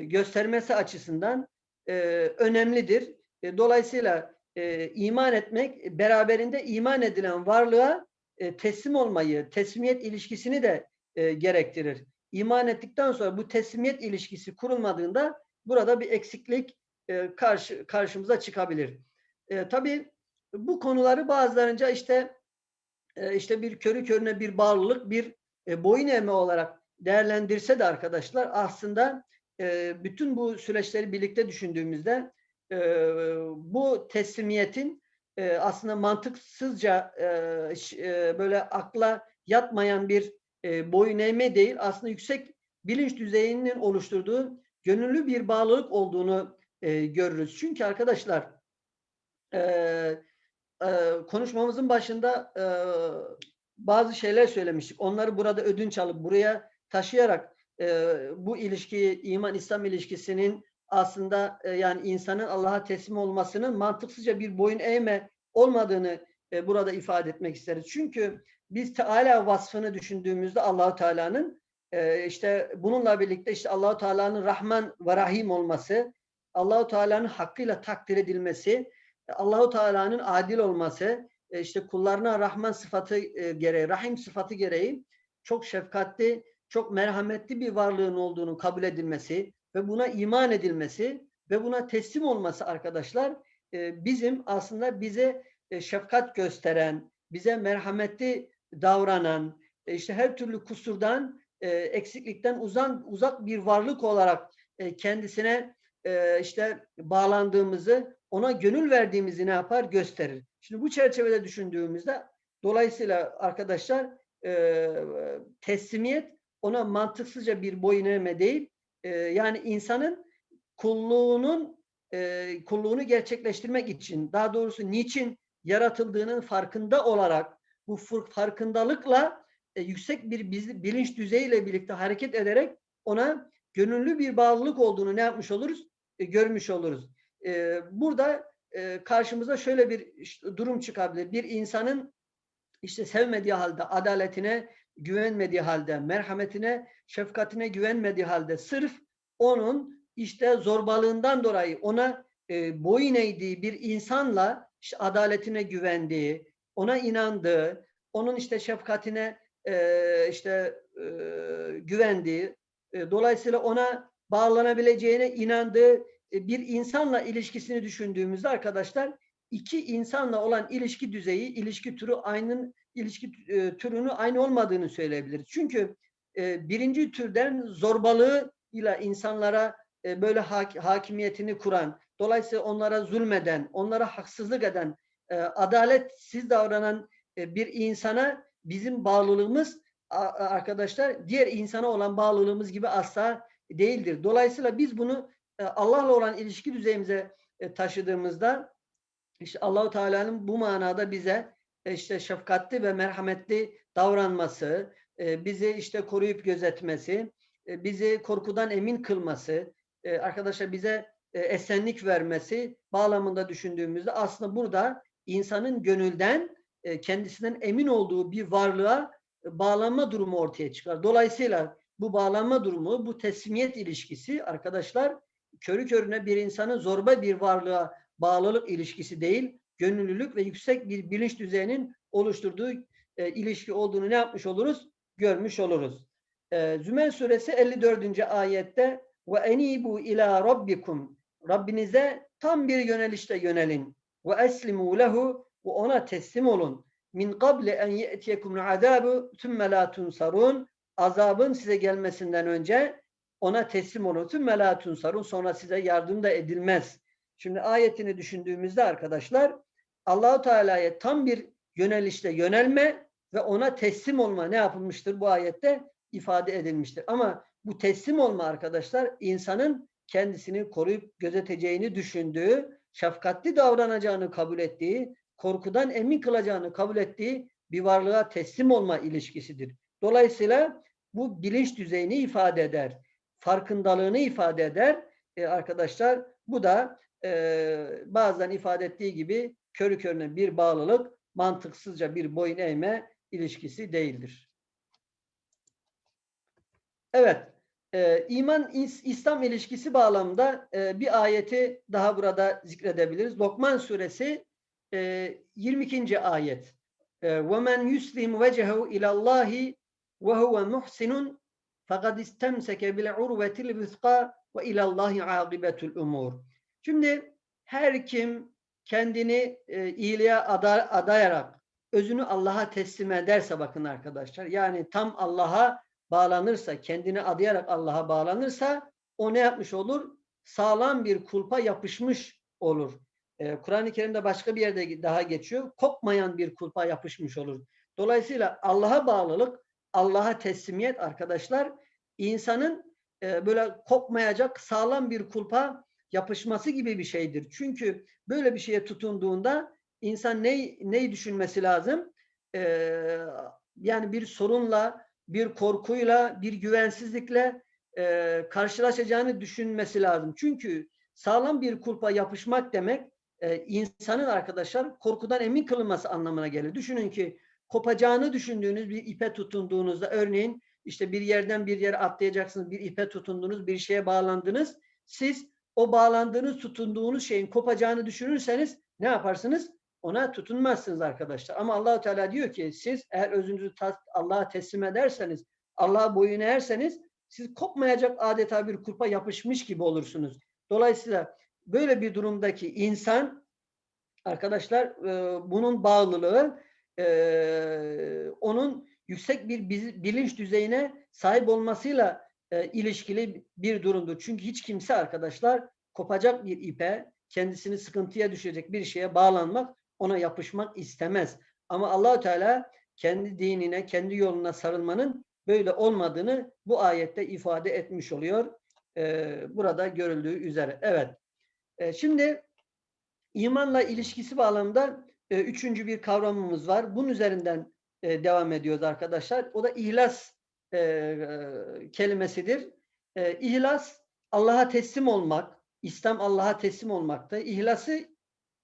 göstermesi açısından e, önemlidir. E, dolayısıyla e, iman etmek beraberinde iman edilen varlığa e, teslim olmayı, teslimiyet ilişkisini de gerektirir. İman ettikten sonra bu teslimiyet ilişkisi kurulmadığında burada bir eksiklik karşı karşımıza çıkabilir. Tabii bu konuları bazılarınca işte işte bir körü körüne bir bağlılık, bir boyun eğme olarak değerlendirse de arkadaşlar aslında bütün bu süreçleri birlikte düşündüğümüzde e, bu teslimiyetin e, aslında mantıksızca e, e, böyle akla yatmayan bir e, boyun eğme değil aslında yüksek bilinç düzeyinin oluşturduğu gönüllü bir bağlılık olduğunu e, görürüz. Çünkü arkadaşlar e, e, konuşmamızın başında e, bazı şeyler söylemiştik. Onları burada ödünç alıp buraya taşıyarak e, bu ilişkiyi, iman-İslam ilişkisinin aslında e, yani insanın Allah'a teslim olmasının mantıksızca bir boyun eğme olmadığını e, burada ifade etmek isteriz. Çünkü biz Teala vasfını düşündüğümüzde Allahu Teala'nın e, işte bununla birlikte işte Allahu Teala'nın Rahman ve Rahim olması, Allahu Teala'nın hakkıyla takdir edilmesi, Allahu Teala'nın adil olması, işte kullarına Rahman sıfatı gereği, Rahim sıfatı gereği çok şefkatli, çok merhametli bir varlığın olduğunu kabul edilmesi ve buna iman edilmesi ve buna teslim olması arkadaşlar e, bizim aslında bize e, şefkat gösteren, bize merhametli davranan, e, işte her türlü kusurdan, e, eksiklikten uzan, uzak bir varlık olarak e, kendisine e, işte bağlandığımızı, ona gönül verdiğimizi ne yapar? Gösterir. Şimdi bu çerçevede düşündüğümüzde dolayısıyla arkadaşlar e, teslimiyet ona mantıksızca bir boyun eğme değil, yani insanın kulluğunun e, kulluğunu gerçekleştirmek için, daha doğrusu niçin yaratıldığının farkında olarak bu farkındalıkla e, yüksek bir bilinç düzeyiyle birlikte hareket ederek ona gönüllü bir bağlılık olduğunu ne yapmış oluruz? E, görmüş oluruz. E, burada e, karşımıza şöyle bir durum çıkabilir. Bir insanın işte sevmediği halde, adaletine güvenmediği halde, merhametine, şefkatine güvenmediği halde sırf onun işte zorbalığından dolayı ona e, boyun eğdiği bir insanla işte adaletine güvendiği, ona inandığı, onun işte şefkatine e, işte e, güvendiği, e, dolayısıyla ona bağlanabileceğine inandığı e, bir insanla ilişkisini düşündüğümüzde arkadaşlar iki insanla olan ilişki düzeyi, ilişki türü aynı ilişki e, türünü aynı olmadığını söyleyebiliriz. Çünkü e, birinci türden zorbalığı ile insanlara e, böyle hak, hakimiyetini kuran, dolayısıyla onlara zulmeden, onlara haksızlık eden, adaletsiz davranan bir insana bizim bağlılığımız arkadaşlar diğer insana olan bağlılığımız gibi asla değildir. Dolayısıyla biz bunu Allah'la olan ilişki düzeyimize taşıdığımızda işte Allahu Teala'nın bu manada bize işte şefkatli ve merhametli davranması, bizi işte koruyup gözetmesi, bizi korkudan emin kılması, arkadaşlar bize esenlik vermesi bağlamında düşündüğümüzde aslında burada insanın gönülden kendisinden emin olduğu bir varlığa bağlanma durumu ortaya çıkar. Dolayısıyla bu bağlanma durumu, bu teslimiyet ilişkisi arkadaşlar körü körüne bir insanın zorba bir varlığa bağlılık ilişkisi değil, gönüllülük ve yüksek bir bilinç düzeyinin oluşturduğu e, ilişki olduğunu ne yapmış oluruz? Görmüş oluruz. E, Zümer suresi 54. ayette ve enibu ila rabbikum Rabbinize tam bir yönelişte yönelin ve eslimu lehu ve ona teslim olun. Min kable en ye'tiyekum azabu thumme la tunsarun azabın size gelmesinden önce ona teslim olun. Tümme la tunsarun sonra size yardım da edilmez. Şimdi ayetini düşündüğümüzde arkadaşlar Allahu Teala'ya tam bir yönelişte yönelme ve ona teslim olma ne yapılmıştır bu ayette ifade edilmiştir. Ama bu teslim olma arkadaşlar insanın kendisini koruyup gözeteceğini düşündüğü, şefkatli davranacağını kabul ettiği, korkudan emin kılacağını kabul ettiği bir varlığa teslim olma ilişkisidir. Dolayısıyla bu bilinç düzeyini ifade eder. farkındalığını ifade eder. E, arkadaşlar bu da e, bazen ifade ettiği gibi körü körüne bir bağlılık, mantıksızca bir boyun eğme ilişkisi değildir. Evet, e, iman İslam ilişkisi bağlamında e, bir ayeti daha burada zikredebiliriz. Lokman suresi e, 22. ayet. وَمَنْ يُسْلِمْ وَجَهَهُ اِلَى اللّٰهِ وَهُوَ مُحْسِنٌ فَقَدْ اِسْتَمْسَكَ بِالْعُرْوَةِ الْوِثْقَى وَاِلَى اللّٰهِ عَاقِبَةُ الْاُمُورِ Şimdi her kim kendini e, iyiliğe ada, adayarak özünü Allah'a teslim ederse bakın arkadaşlar yani tam Allah'a bağlanırsa kendini adayarak Allah'a bağlanırsa o ne yapmış olur? Sağlam bir kulpa yapışmış olur. Ee, Kur'an-ı Kerim'de başka bir yerde daha geçiyor. Kopmayan bir kulpa yapışmış olur. Dolayısıyla Allah'a bağlılık, Allah'a teslimiyet arkadaşlar insanın e, böyle kopmayacak sağlam bir kulpa yapışması gibi bir şeydir. Çünkü böyle bir şeye tutunduğunda insan ne, neyi düşünmesi lazım? Ee, yani bir sorunla, bir korkuyla, bir güvensizlikle e, karşılaşacağını düşünmesi lazım. Çünkü sağlam bir kulpa yapışmak demek e, insanın arkadaşlar korkudan emin kılınması anlamına gelir. Düşünün ki kopacağını düşündüğünüz bir ipe tutunduğunuzda örneğin işte bir yerden bir yere atlayacaksınız, bir ipe tutundunuz, bir şeye bağlandınız. Siz o bağlandığınız, tutunduğunuz şeyin kopacağını düşünürseniz ne yaparsınız? Ona tutunmazsınız arkadaşlar. Ama Allahu Teala diyor ki siz eğer özünüzü Allah'a teslim ederseniz, Allah'a boyun eğerseniz siz kopmayacak adeta bir kurpa yapışmış gibi olursunuz. Dolayısıyla böyle bir durumdaki insan arkadaşlar e, bunun bağlılığı e, onun yüksek bir bilinç düzeyine sahip olmasıyla e, ilişkili bir durumdur. Çünkü hiç kimse arkadaşlar kopacak bir ipe, kendisini sıkıntıya düşecek bir şeye bağlanmak, ona yapışmak istemez. Ama Allahü Teala kendi dinine, kendi yoluna sarılmanın böyle olmadığını bu ayette ifade etmiş oluyor. Ee, burada görüldüğü üzere. Evet. Ee, şimdi imanla ilişkisi bağlamında e, üçüncü bir kavramımız var. Bunun üzerinden e, devam ediyoruz arkadaşlar. O da ihlas e, e, kelimesidir. E, ihlas Allah'a teslim olmak, İslam Allah'a teslim olmakta. İhlası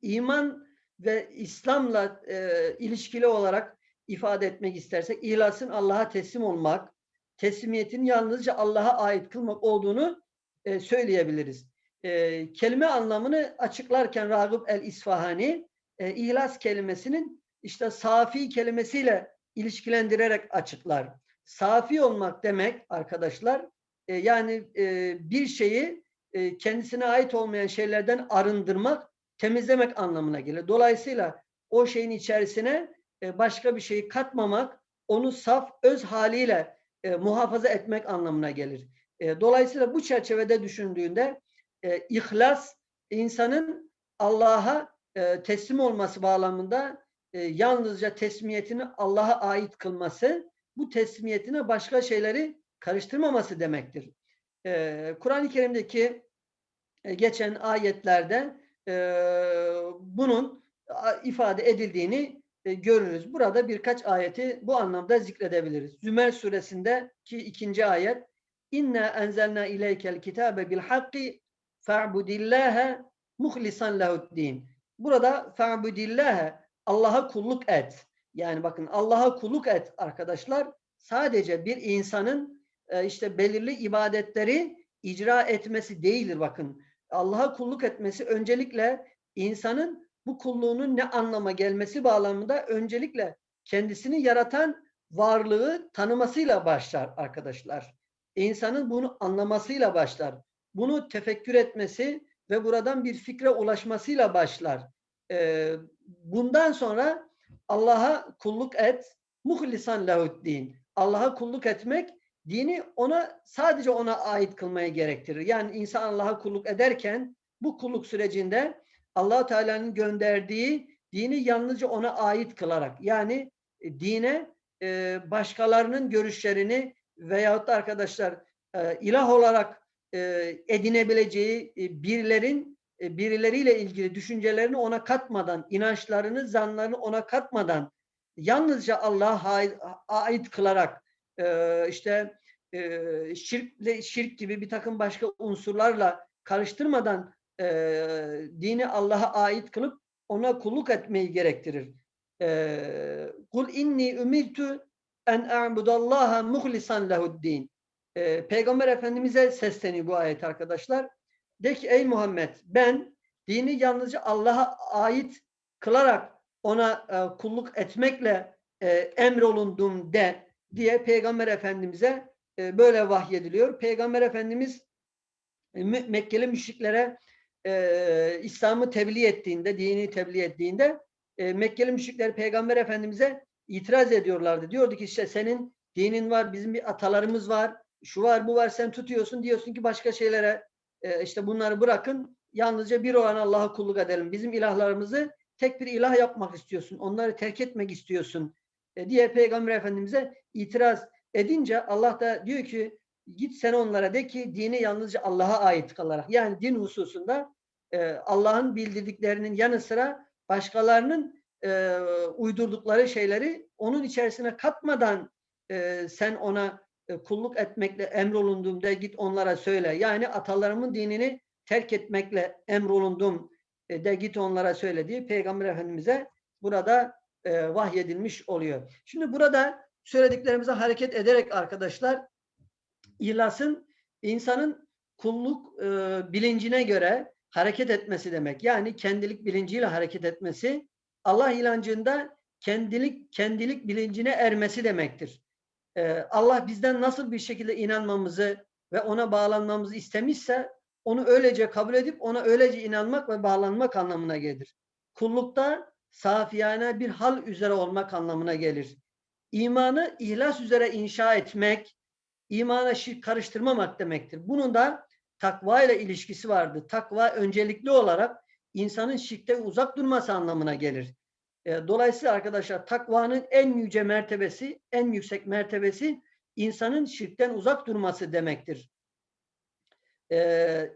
iman ve İslam'la e, ilişkili olarak ifade etmek istersek ihlasın Allah'a teslim olmak, teslimiyetin yalnızca Allah'a ait kılmak olduğunu e, söyleyebiliriz. E, kelime anlamını açıklarken Ragıp el-İsfahani e, ihlas kelimesinin işte safi kelimesiyle ilişkilendirerek açıklar. Safi olmak demek arkadaşlar e, yani e, bir şeyi e, kendisine ait olmayan şeylerden arındırmak, temizlemek anlamına gelir. Dolayısıyla o şeyin içerisine e, başka bir şeyi katmamak, onu saf, öz haliyle e, muhafaza etmek anlamına gelir. E, dolayısıyla bu çerçevede düşündüğünde e, ihlas insanın Allah'a e, teslim olması bağlamında e, yalnızca teslimiyetini Allah'a ait kılması bu teslimiyetine başka şeyleri karıştırmaması demektir. Ee, Kur'an-ı Kerim'deki e, geçen ayetlerde e, bunun ifade edildiğini e, görürüz. Burada birkaç ayeti bu anlamda zikredebiliriz. Zümer suresindeki ikinci ayet İnna enzelna ileykel kitabe bil hakki fa'budillâhe muhlisan lehuddin. Burada fa'budillâhe Allah'a kulluk et. Yani bakın Allah'a kulluk et arkadaşlar. Sadece bir insanın e, işte belirli ibadetleri icra etmesi değildir bakın. Allah'a kulluk etmesi öncelikle insanın bu kulluğunun ne anlama gelmesi bağlamında öncelikle kendisini yaratan varlığı tanımasıyla başlar arkadaşlar. İnsanın bunu anlamasıyla başlar. Bunu tefekkür etmesi ve buradan bir fikre ulaşmasıyla başlar. Ee, bundan sonra Allah'a kulluk et, muhlisan lehuddin. Allah'a kulluk etmek, dini ona sadece ona ait kılmaya gerektirir. Yani insan Allah'a kulluk ederken bu kulluk sürecinde allah Teala'nın gönderdiği dini yalnızca ona ait kılarak yani e, dine e, başkalarının görüşlerini veyahut da arkadaşlar e, ilah olarak edinebileceği birilerin birileriyle ilgili düşüncelerini ona katmadan, inançlarını, zanlarını ona katmadan yalnızca Allah'a ait kılarak işte e, şirkle, şirk gibi bir takım başka unsurlarla karıştırmadan e, dini Allah'a ait kılıp ona kulluk etmeyi gerektirir. E, Kul inni ümirtu en a'budallaha muhlisan lehuddin. E, Peygamber Efendimiz'e sesleniyor bu ayet arkadaşlar. De ki ey Muhammed ben dini yalnızca Allah'a ait kılarak ona e, kulluk etmekle e, emrolundum de diye Peygamber Efendimiz'e e, böyle vahyediliyor. Peygamber Efendimiz e, Mekkeli müşriklere e, İslam'ı tebliğ ettiğinde, dini tebliğ ettiğinde e, Mekkeli müşrikler Peygamber Efendimiz'e itiraz ediyorlardı. Diyordu ki işte senin dinin var, bizim bir atalarımız var, şu var, bu var, sen tutuyorsun, diyorsun ki başka şeylere e, işte bunları bırakın, yalnızca bir olan Allah'a kulluk edelim. Bizim ilahlarımızı tek bir ilah yapmak istiyorsun, onları terk etmek istiyorsun e, diye Peygamber Efendimiz'e itiraz edince Allah da diyor ki git sen onlara de ki dini yalnızca Allah'a ait kalarak yani din hususunda e, Allah'ın bildirdiklerinin yanı sıra başkalarının e, uydurdukları şeyleri onun içerisine katmadan sen ona kulluk etmekle emrolundum de git onlara söyle. Yani atalarımın dinini terk etmekle emrolundum e, de git onlara söyle diye Peygamber Efendimiz'e burada e, vahyedilmiş oluyor. Şimdi burada söylediklerimize hareket ederek arkadaşlar ihlasın insanın kulluk e, bilincine göre hareket etmesi demek. Yani kendilik bilinciyle hareket etmesi Allah inancında kendilik kendilik bilincine ermesi demektir. E, Allah bizden nasıl bir şekilde inanmamızı ve ona bağlanmamızı istemişse onu öylece kabul edip ona öylece inanmak ve bağlanmak anlamına gelir. Kullukta safiyane bir hal üzere olmak anlamına gelir. İmanı ihlas üzere inşa etmek, imana şirk karıştırmamak demektir. Bunun da takva ile ilişkisi vardı. Takva öncelikli olarak insanın şirkte uzak durması anlamına gelir. E, dolayısıyla arkadaşlar takvanın en yüce mertebesi, en yüksek mertebesi insanın şirkten uzak durması demektir. Ee,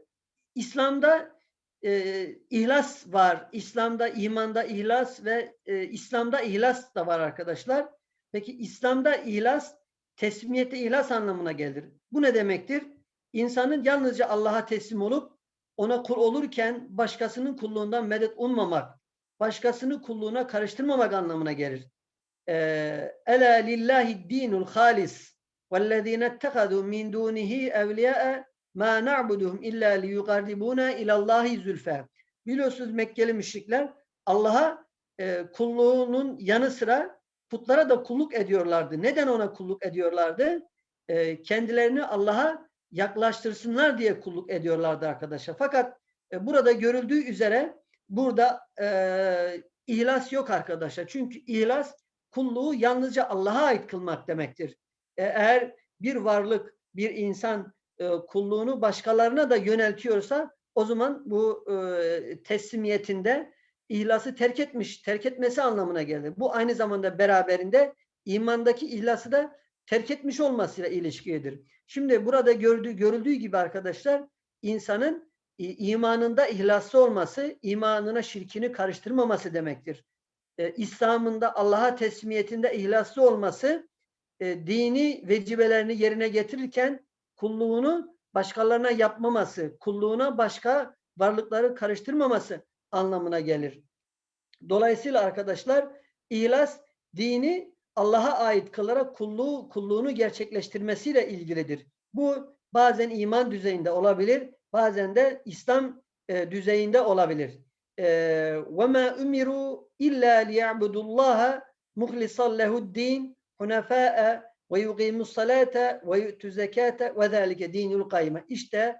İslam'da e, ihlas var. İslam'da, imanda ihlas ve e, İslam'da ihlas da var arkadaşlar. Peki İslam'da ihlas teslimiyete ihlas anlamına gelir. Bu ne demektir? İnsanın yalnızca Allah'a teslim olup ona kul olurken başkasının kulluğundan medet ummamak, başkasını kulluğuna karıştırmamak anlamına gelir. Ela lillahi dinul halis vellezine ettehadu min dunihi evliya'a ma na'buduhum illa liyuqarribuna ilallahi zülfe. Biliyorsunuz Mekkeli müşrikler Allah'a e, kulluğunun yanı sıra putlara da kulluk ediyorlardı. Neden ona kulluk ediyorlardı? E, kendilerini Allah'a yaklaştırsınlar diye kulluk ediyorlardı arkadaşlar. Fakat e, burada görüldüğü üzere burada e, ihlas yok arkadaşlar. Çünkü ihlas kulluğu yalnızca Allah'a ait kılmak demektir. E, eğer bir varlık, bir insan e, kulluğunu başkalarına da yöneltiyorsa o zaman bu e, teslimiyetinde ihlası terk etmiş, terk etmesi anlamına gelir. Bu aynı zamanda beraberinde imandaki ihlası da terk etmiş olmasıyla ilişkidir. Şimdi burada gördüğü, görüldüğü gibi arkadaşlar insanın imanında ihlaslı olması, imanına şirkini karıştırmaması demektir. Ee, İslam'ında Allah'a teslimiyetinde ihlaslı olması, e, dini vecibelerini yerine getirirken kulluğunu başkalarına yapmaması, kulluğuna başka varlıkları karıştırmaması anlamına gelir. Dolayısıyla arkadaşlar ihlas dini Allah'a ait kılarak kulluğu, kulluğunu gerçekleştirmesiyle ilgilidir. Bu bazen iman düzeyinde olabilir, bazen de İslam e, düzeyinde olabilir. وَمَا اُمِرُوا اِلَّا لِيَعْبُدُوا اللّٰهَ مُخْلِصًا لَهُ الدِّينَ حُنَفَاءَ وَيُقِيمُ الصَّلَاةَ وَيُؤْتُ الزَّكَاةَ وَذَٰلِكَ دِينُ الْقَيِّمَ İşte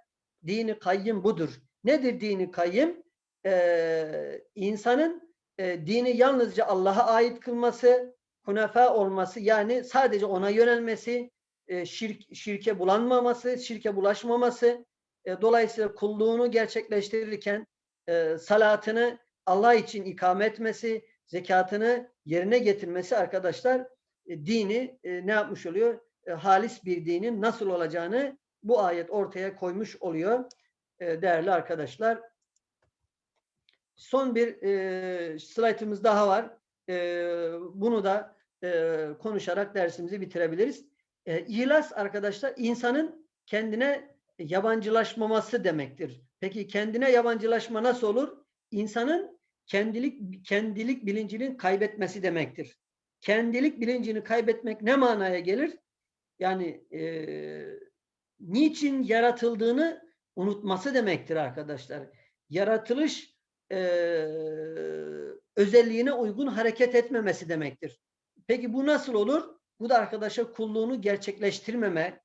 dini kayyım budur. Nedir dini kayyım? Ee, insanın e, dini yalnızca Allah'a ait kılması, hunefa olması yani sadece ona yönelmesi, e, şirk, şirke bulanmaması, şirke bulaşmaması, e, dolayısıyla kulluğunu gerçekleştirirken e, salatını Allah için ikame etmesi, zekatını yerine getirmesi arkadaşlar e, dini e, ne yapmış oluyor? E, halis bir dinin nasıl olacağını bu ayet ortaya koymuş oluyor e, değerli arkadaşlar. Son bir e, slaytımız daha var. E, bunu da e, konuşarak dersimizi bitirebiliriz. E, ihlas arkadaşlar insanın kendine yabancılaşmaması demektir. Peki kendine yabancılaşma nasıl olur? İnsanın kendilik kendilik bilincinin kaybetmesi demektir. Kendilik bilincini kaybetmek ne manaya gelir? Yani e, niçin yaratıldığını unutması demektir arkadaşlar. Yaratılış e, özelliğine uygun hareket etmemesi demektir. Peki bu nasıl olur? Bu da arkadaşa kulluğunu gerçekleştirmeme,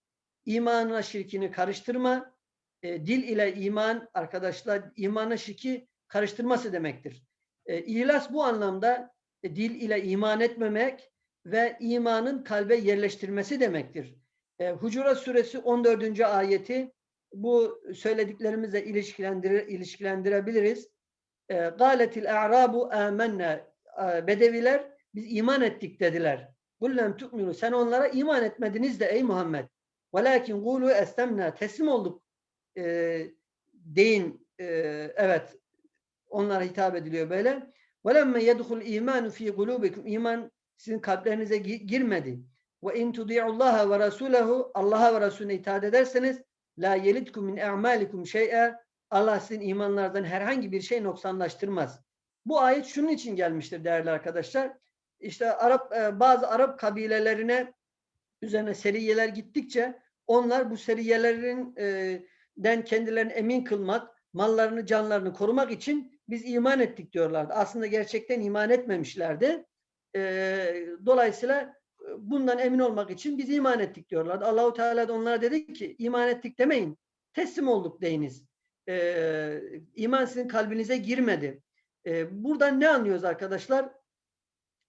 imanına şirkini karıştırma, e, dil ile iman arkadaşlar imanla şirki karıştırması demektir. E, İhlas bu anlamda e, dil ile iman etmemek ve imanın kalbe yerleştirmesi demektir. E, Hucurat suresi 14. ayeti bu söylediklerimizle ilişkilendir, ilişkilendirebiliriz. E, Galetil a'rabu amennâ e, Bedeviler biz iman ettik dediler. Kullem tu'minu sen onlara iman etmediniz de ey Muhammed. Velakin kulu estemna teslim olduk e, deyin. E, evet onlara hitap ediliyor böyle. Velemme yedhul imanu fi kulubikum iman sizin kalplerinize girmedi. Ve in tudi'ullaha ve rasulehu Allah'a ve Resulüne itaat ederseniz la yelidkum min a'malikum şey'e Allah sizin imanlardan herhangi bir şey noksanlaştırmaz. Bu ayet şunun için gelmiştir değerli arkadaşlar. İşte Arap e, bazı Arap kabilelerine üzerine seriyeler gittikçe onlar bu seriyelerin e, den kendilerini emin kılmak, mallarını, canlarını korumak için biz iman ettik diyorlardı. Aslında gerçekten iman etmemişlerdi. E, dolayısıyla bundan emin olmak için biz iman ettik diyorlardı. Allahu Teala da onlara dedi ki iman ettik demeyin. Teslim olduk deyiniz. E, iman sizin kalbinize girmedi. E, buradan ne anlıyoruz arkadaşlar?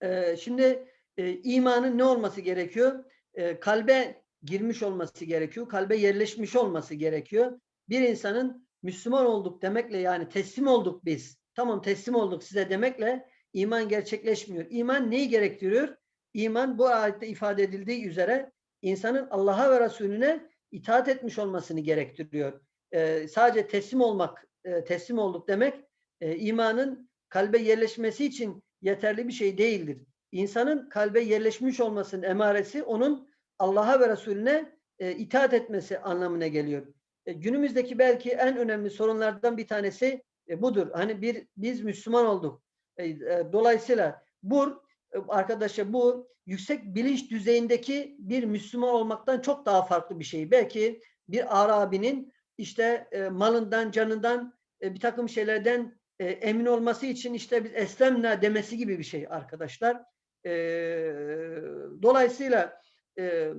E, şimdi e, imanın ne olması gerekiyor? E, kalbe girmiş olması gerekiyor. Kalbe yerleşmiş olması gerekiyor. Bir insanın Müslüman olduk demekle yani teslim olduk biz. Tamam teslim olduk size demekle iman gerçekleşmiyor. İman neyi gerektiriyor? İman bu ayette ifade edildiği üzere insanın Allah'a ve Resulüne itaat etmiş olmasını gerektiriyor. Ee, sadece teslim olmak, e, teslim olduk demek e, imanın kalbe yerleşmesi için yeterli bir şey değildir. İnsanın kalbe yerleşmiş olmasının emaresi onun Allah'a ve Resulüne e, itaat etmesi anlamına geliyor. E, günümüzdeki belki en önemli sorunlardan bir tanesi e, budur. Hani bir biz Müslüman olduk. E, e, dolayısıyla bu e, arkadaşlar bu yüksek bilinç düzeyindeki bir Müslüman olmaktan çok daha farklı bir şey. Belki bir Arabi'nin işte e, malından, canından, e, bir takım şeylerden e, emin olması için işte biz eslemna demesi gibi bir şey arkadaşlar. E, dolayısıyla e,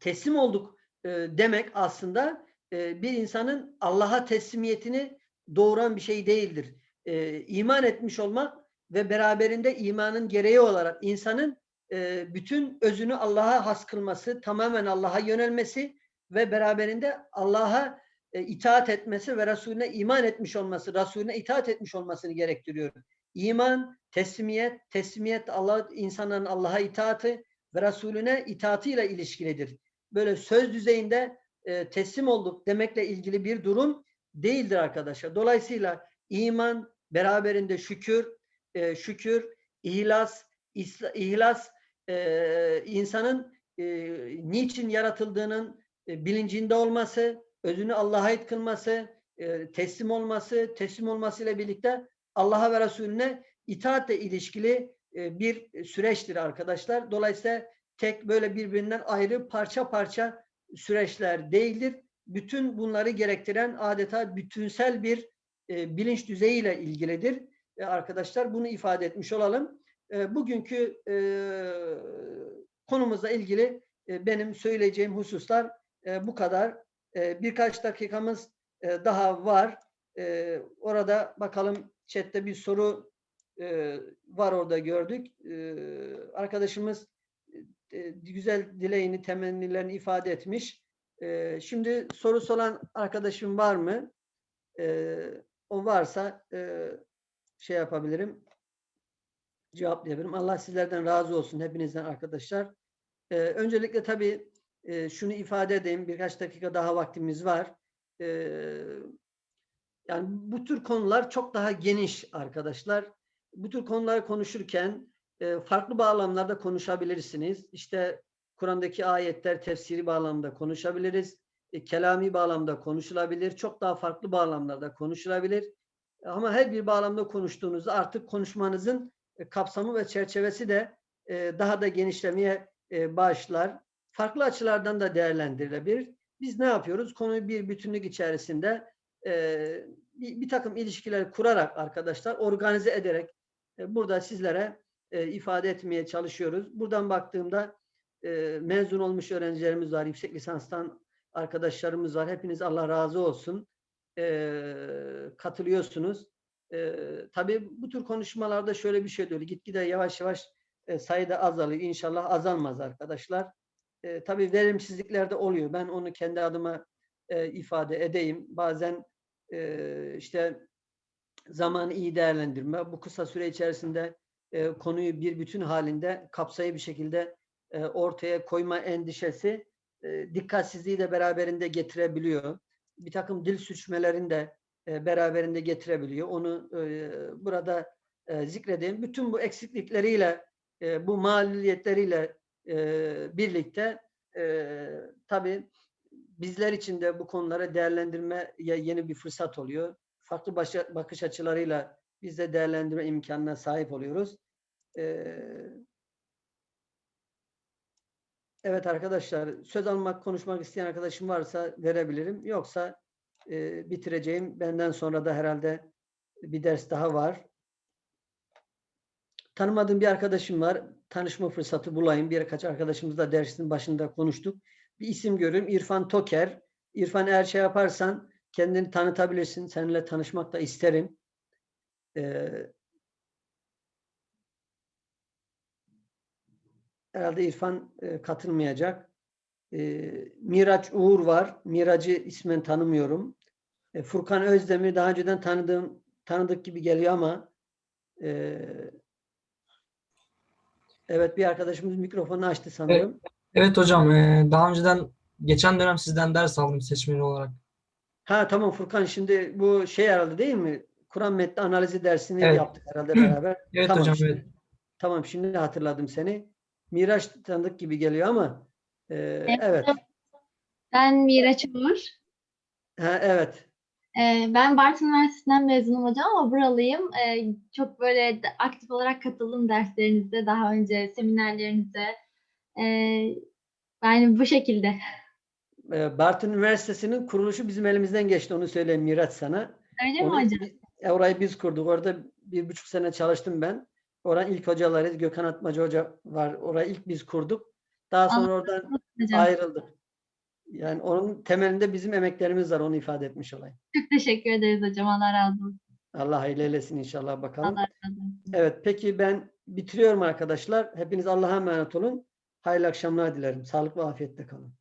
teslim olduk e, demek aslında e, bir insanın Allah'a teslimiyetini doğuran bir şey değildir. E, iman etmiş olmak ve beraberinde imanın gereği olarak insanın e, bütün özünü Allah'a has kılması, tamamen Allah'a yönelmesi ve beraberinde Allah'a e, itaat etmesi ve Resulüne iman etmiş olması, Resulüne itaat etmiş olmasını gerektiriyor. İman, teslimiyet, teslimiyet Allah insanların Allah'a itaati ve Resulüne itaatıyla ilişkilidir. Böyle söz düzeyinde e, teslim olduk demekle ilgili bir durum değildir arkadaşlar. Dolayısıyla iman beraberinde şükür, e, şükür, ihlas, isla, ihlas e, insanın e, niçin yaratıldığının e, bilincinde olması, özünü Allah'a ait kılması, e, teslim olması, teslim olmasıyla birlikte Allah'a ve Resulüne itaatle ilişkili e, bir süreçtir arkadaşlar. Dolayısıyla tek böyle birbirinden ayrı parça parça süreçler değildir. Bütün bunları gerektiren adeta bütünsel bir e, bilinç düzeyiyle ilgilidir. E, arkadaşlar bunu ifade etmiş olalım. E, bugünkü e, konumuzla ilgili e, benim söyleyeceğim hususlar e, bu kadar. E, birkaç dakikamız e, daha var. E, orada bakalım chatte bir soru e, var orada gördük. E, arkadaşımız e, güzel dileğini, temennilerini ifade etmiş. E, şimdi sorusu olan arkadaşım var mı? E, o varsa e, şey yapabilirim, cevaplayabilirim. Allah sizlerden razı olsun, hepinizden arkadaşlar. E, öncelikle tabii e, şunu ifade edeyim, birkaç dakika daha vaktimiz var. E, yani bu tür konular çok daha geniş arkadaşlar. Bu tür konuları konuşurken e, farklı bağlamlarda konuşabilirsiniz. İşte Kur'an'daki ayetler tefsiri bağlamda konuşabiliriz. E, kelami bağlamda konuşulabilir. Çok daha farklı bağlamlarda konuşulabilir. Ama her bir bağlamda konuştuğunuzda artık konuşmanızın e, kapsamı ve çerçevesi de e, daha da genişlemeye başlar. Farklı açılardan da değerlendirilebilir. Biz ne yapıyoruz? Konuyu bir bütünlük içerisinde e, bir, bir takım ilişkiler kurarak arkadaşlar organize ederek e, burada sizlere e, ifade etmeye çalışıyoruz. Buradan baktığımda e, mezun olmuş öğrencilerimiz var, yüksek lisanstan arkadaşlarımız var. Hepiniz Allah razı olsun. E, katılıyorsunuz. E, tabii bu tür konuşmalarda şöyle bir şey oluyor. Gitgide yavaş yavaş e, sayıda azalıyor. İnşallah azalmaz arkadaşlar. E, tabii verimsizlikler de oluyor. Ben onu kendi adıma e, ifade edeyim. Bazen e, işte zamanı iyi değerlendirme, bu kısa süre içerisinde e, konuyu bir bütün halinde kapsayıcı bir şekilde e, ortaya koyma endişesi e, dikkatsizliği de beraberinde getirebiliyor. Bir takım dil suçmelerini de e, beraberinde getirebiliyor. Onu e, burada e, zikredeyim. Bütün bu eksiklikleriyle, e, bu maliyetleriyle e, birlikte e, tabii bizler için de bu konulara değerlendirmeye yeni bir fırsat oluyor. Farklı başa, bakış açılarıyla biz de değerlendirme imkanına sahip oluyoruz. Ee, evet arkadaşlar söz almak, konuşmak isteyen arkadaşım varsa verebilirim. Yoksa e, bitireceğim. Benden sonra da herhalde bir ders daha var. Tanımadığım bir arkadaşım var. Tanışma fırsatı bulayım. Birkaç arkadaşımızla dersin başında konuştuk. Bir isim görüyorum. İrfan Toker. İrfan eğer şey yaparsan kendini tanıtabilirsin. Seninle tanışmak da isterim. Ee, herhalde İrfan e, katılmayacak. E, Miraç Uğur var. Miracı ismen tanımıyorum. E, Furkan Özdemir daha önceden tanıdığım tanıdık gibi geliyor ama e, evet bir arkadaşımız mikrofonu açtı sanırım. Evet hocam, eee, daha önceden geçen dönem sizden ders aldım seçmeli olarak. Ha tamam Furkan şimdi bu şey herhalde değil mi? Kur'an metni analizi dersini Evet. yaptık herhalde beraber. Evet tamam, hocam, şimdi, evet. Tamam şimdi hatırladım seni. Miraç tanıdık gibi geliyor ama e, evet. Ben Miraç Uğur. Ha, evet. Ee, Ben Bartın Üniversitesi'nden mezunum hocam ama buralıyım. Ee, Çok böyle de- aktif olarak katıldım derslerinize, daha önce seminerlerinize. Yani bu şekilde. E, Bartın Üniversitesi'nin kuruluşu bizim elimizden geçti. Onu söyleyeyim Miraç sana. Öyle mi Onu, hocam? bi- orayı biz kurduk. Orada bir buçuk sene çalıştım ben. Oranın ilk hocaları Gökhan Atmacı Hoca var. Orayı ilk biz kurduk. Daha sonra oradan Hocam ayrıldık. Yani onun temelinde bizim emeklerimiz var. Onu ifade etmiş olayım. çok teşekkür ederiz hocam. Allah razı olsun. Allah hayırlı eylesin inşallah bakalım. Allah razı olsun. Evet peki ben bitiriyorum arkadaşlar. Hepiniz Allah'a emanet olun. Hayırlı akşamlar dilerim. Sağlık ve afiyetle kalın.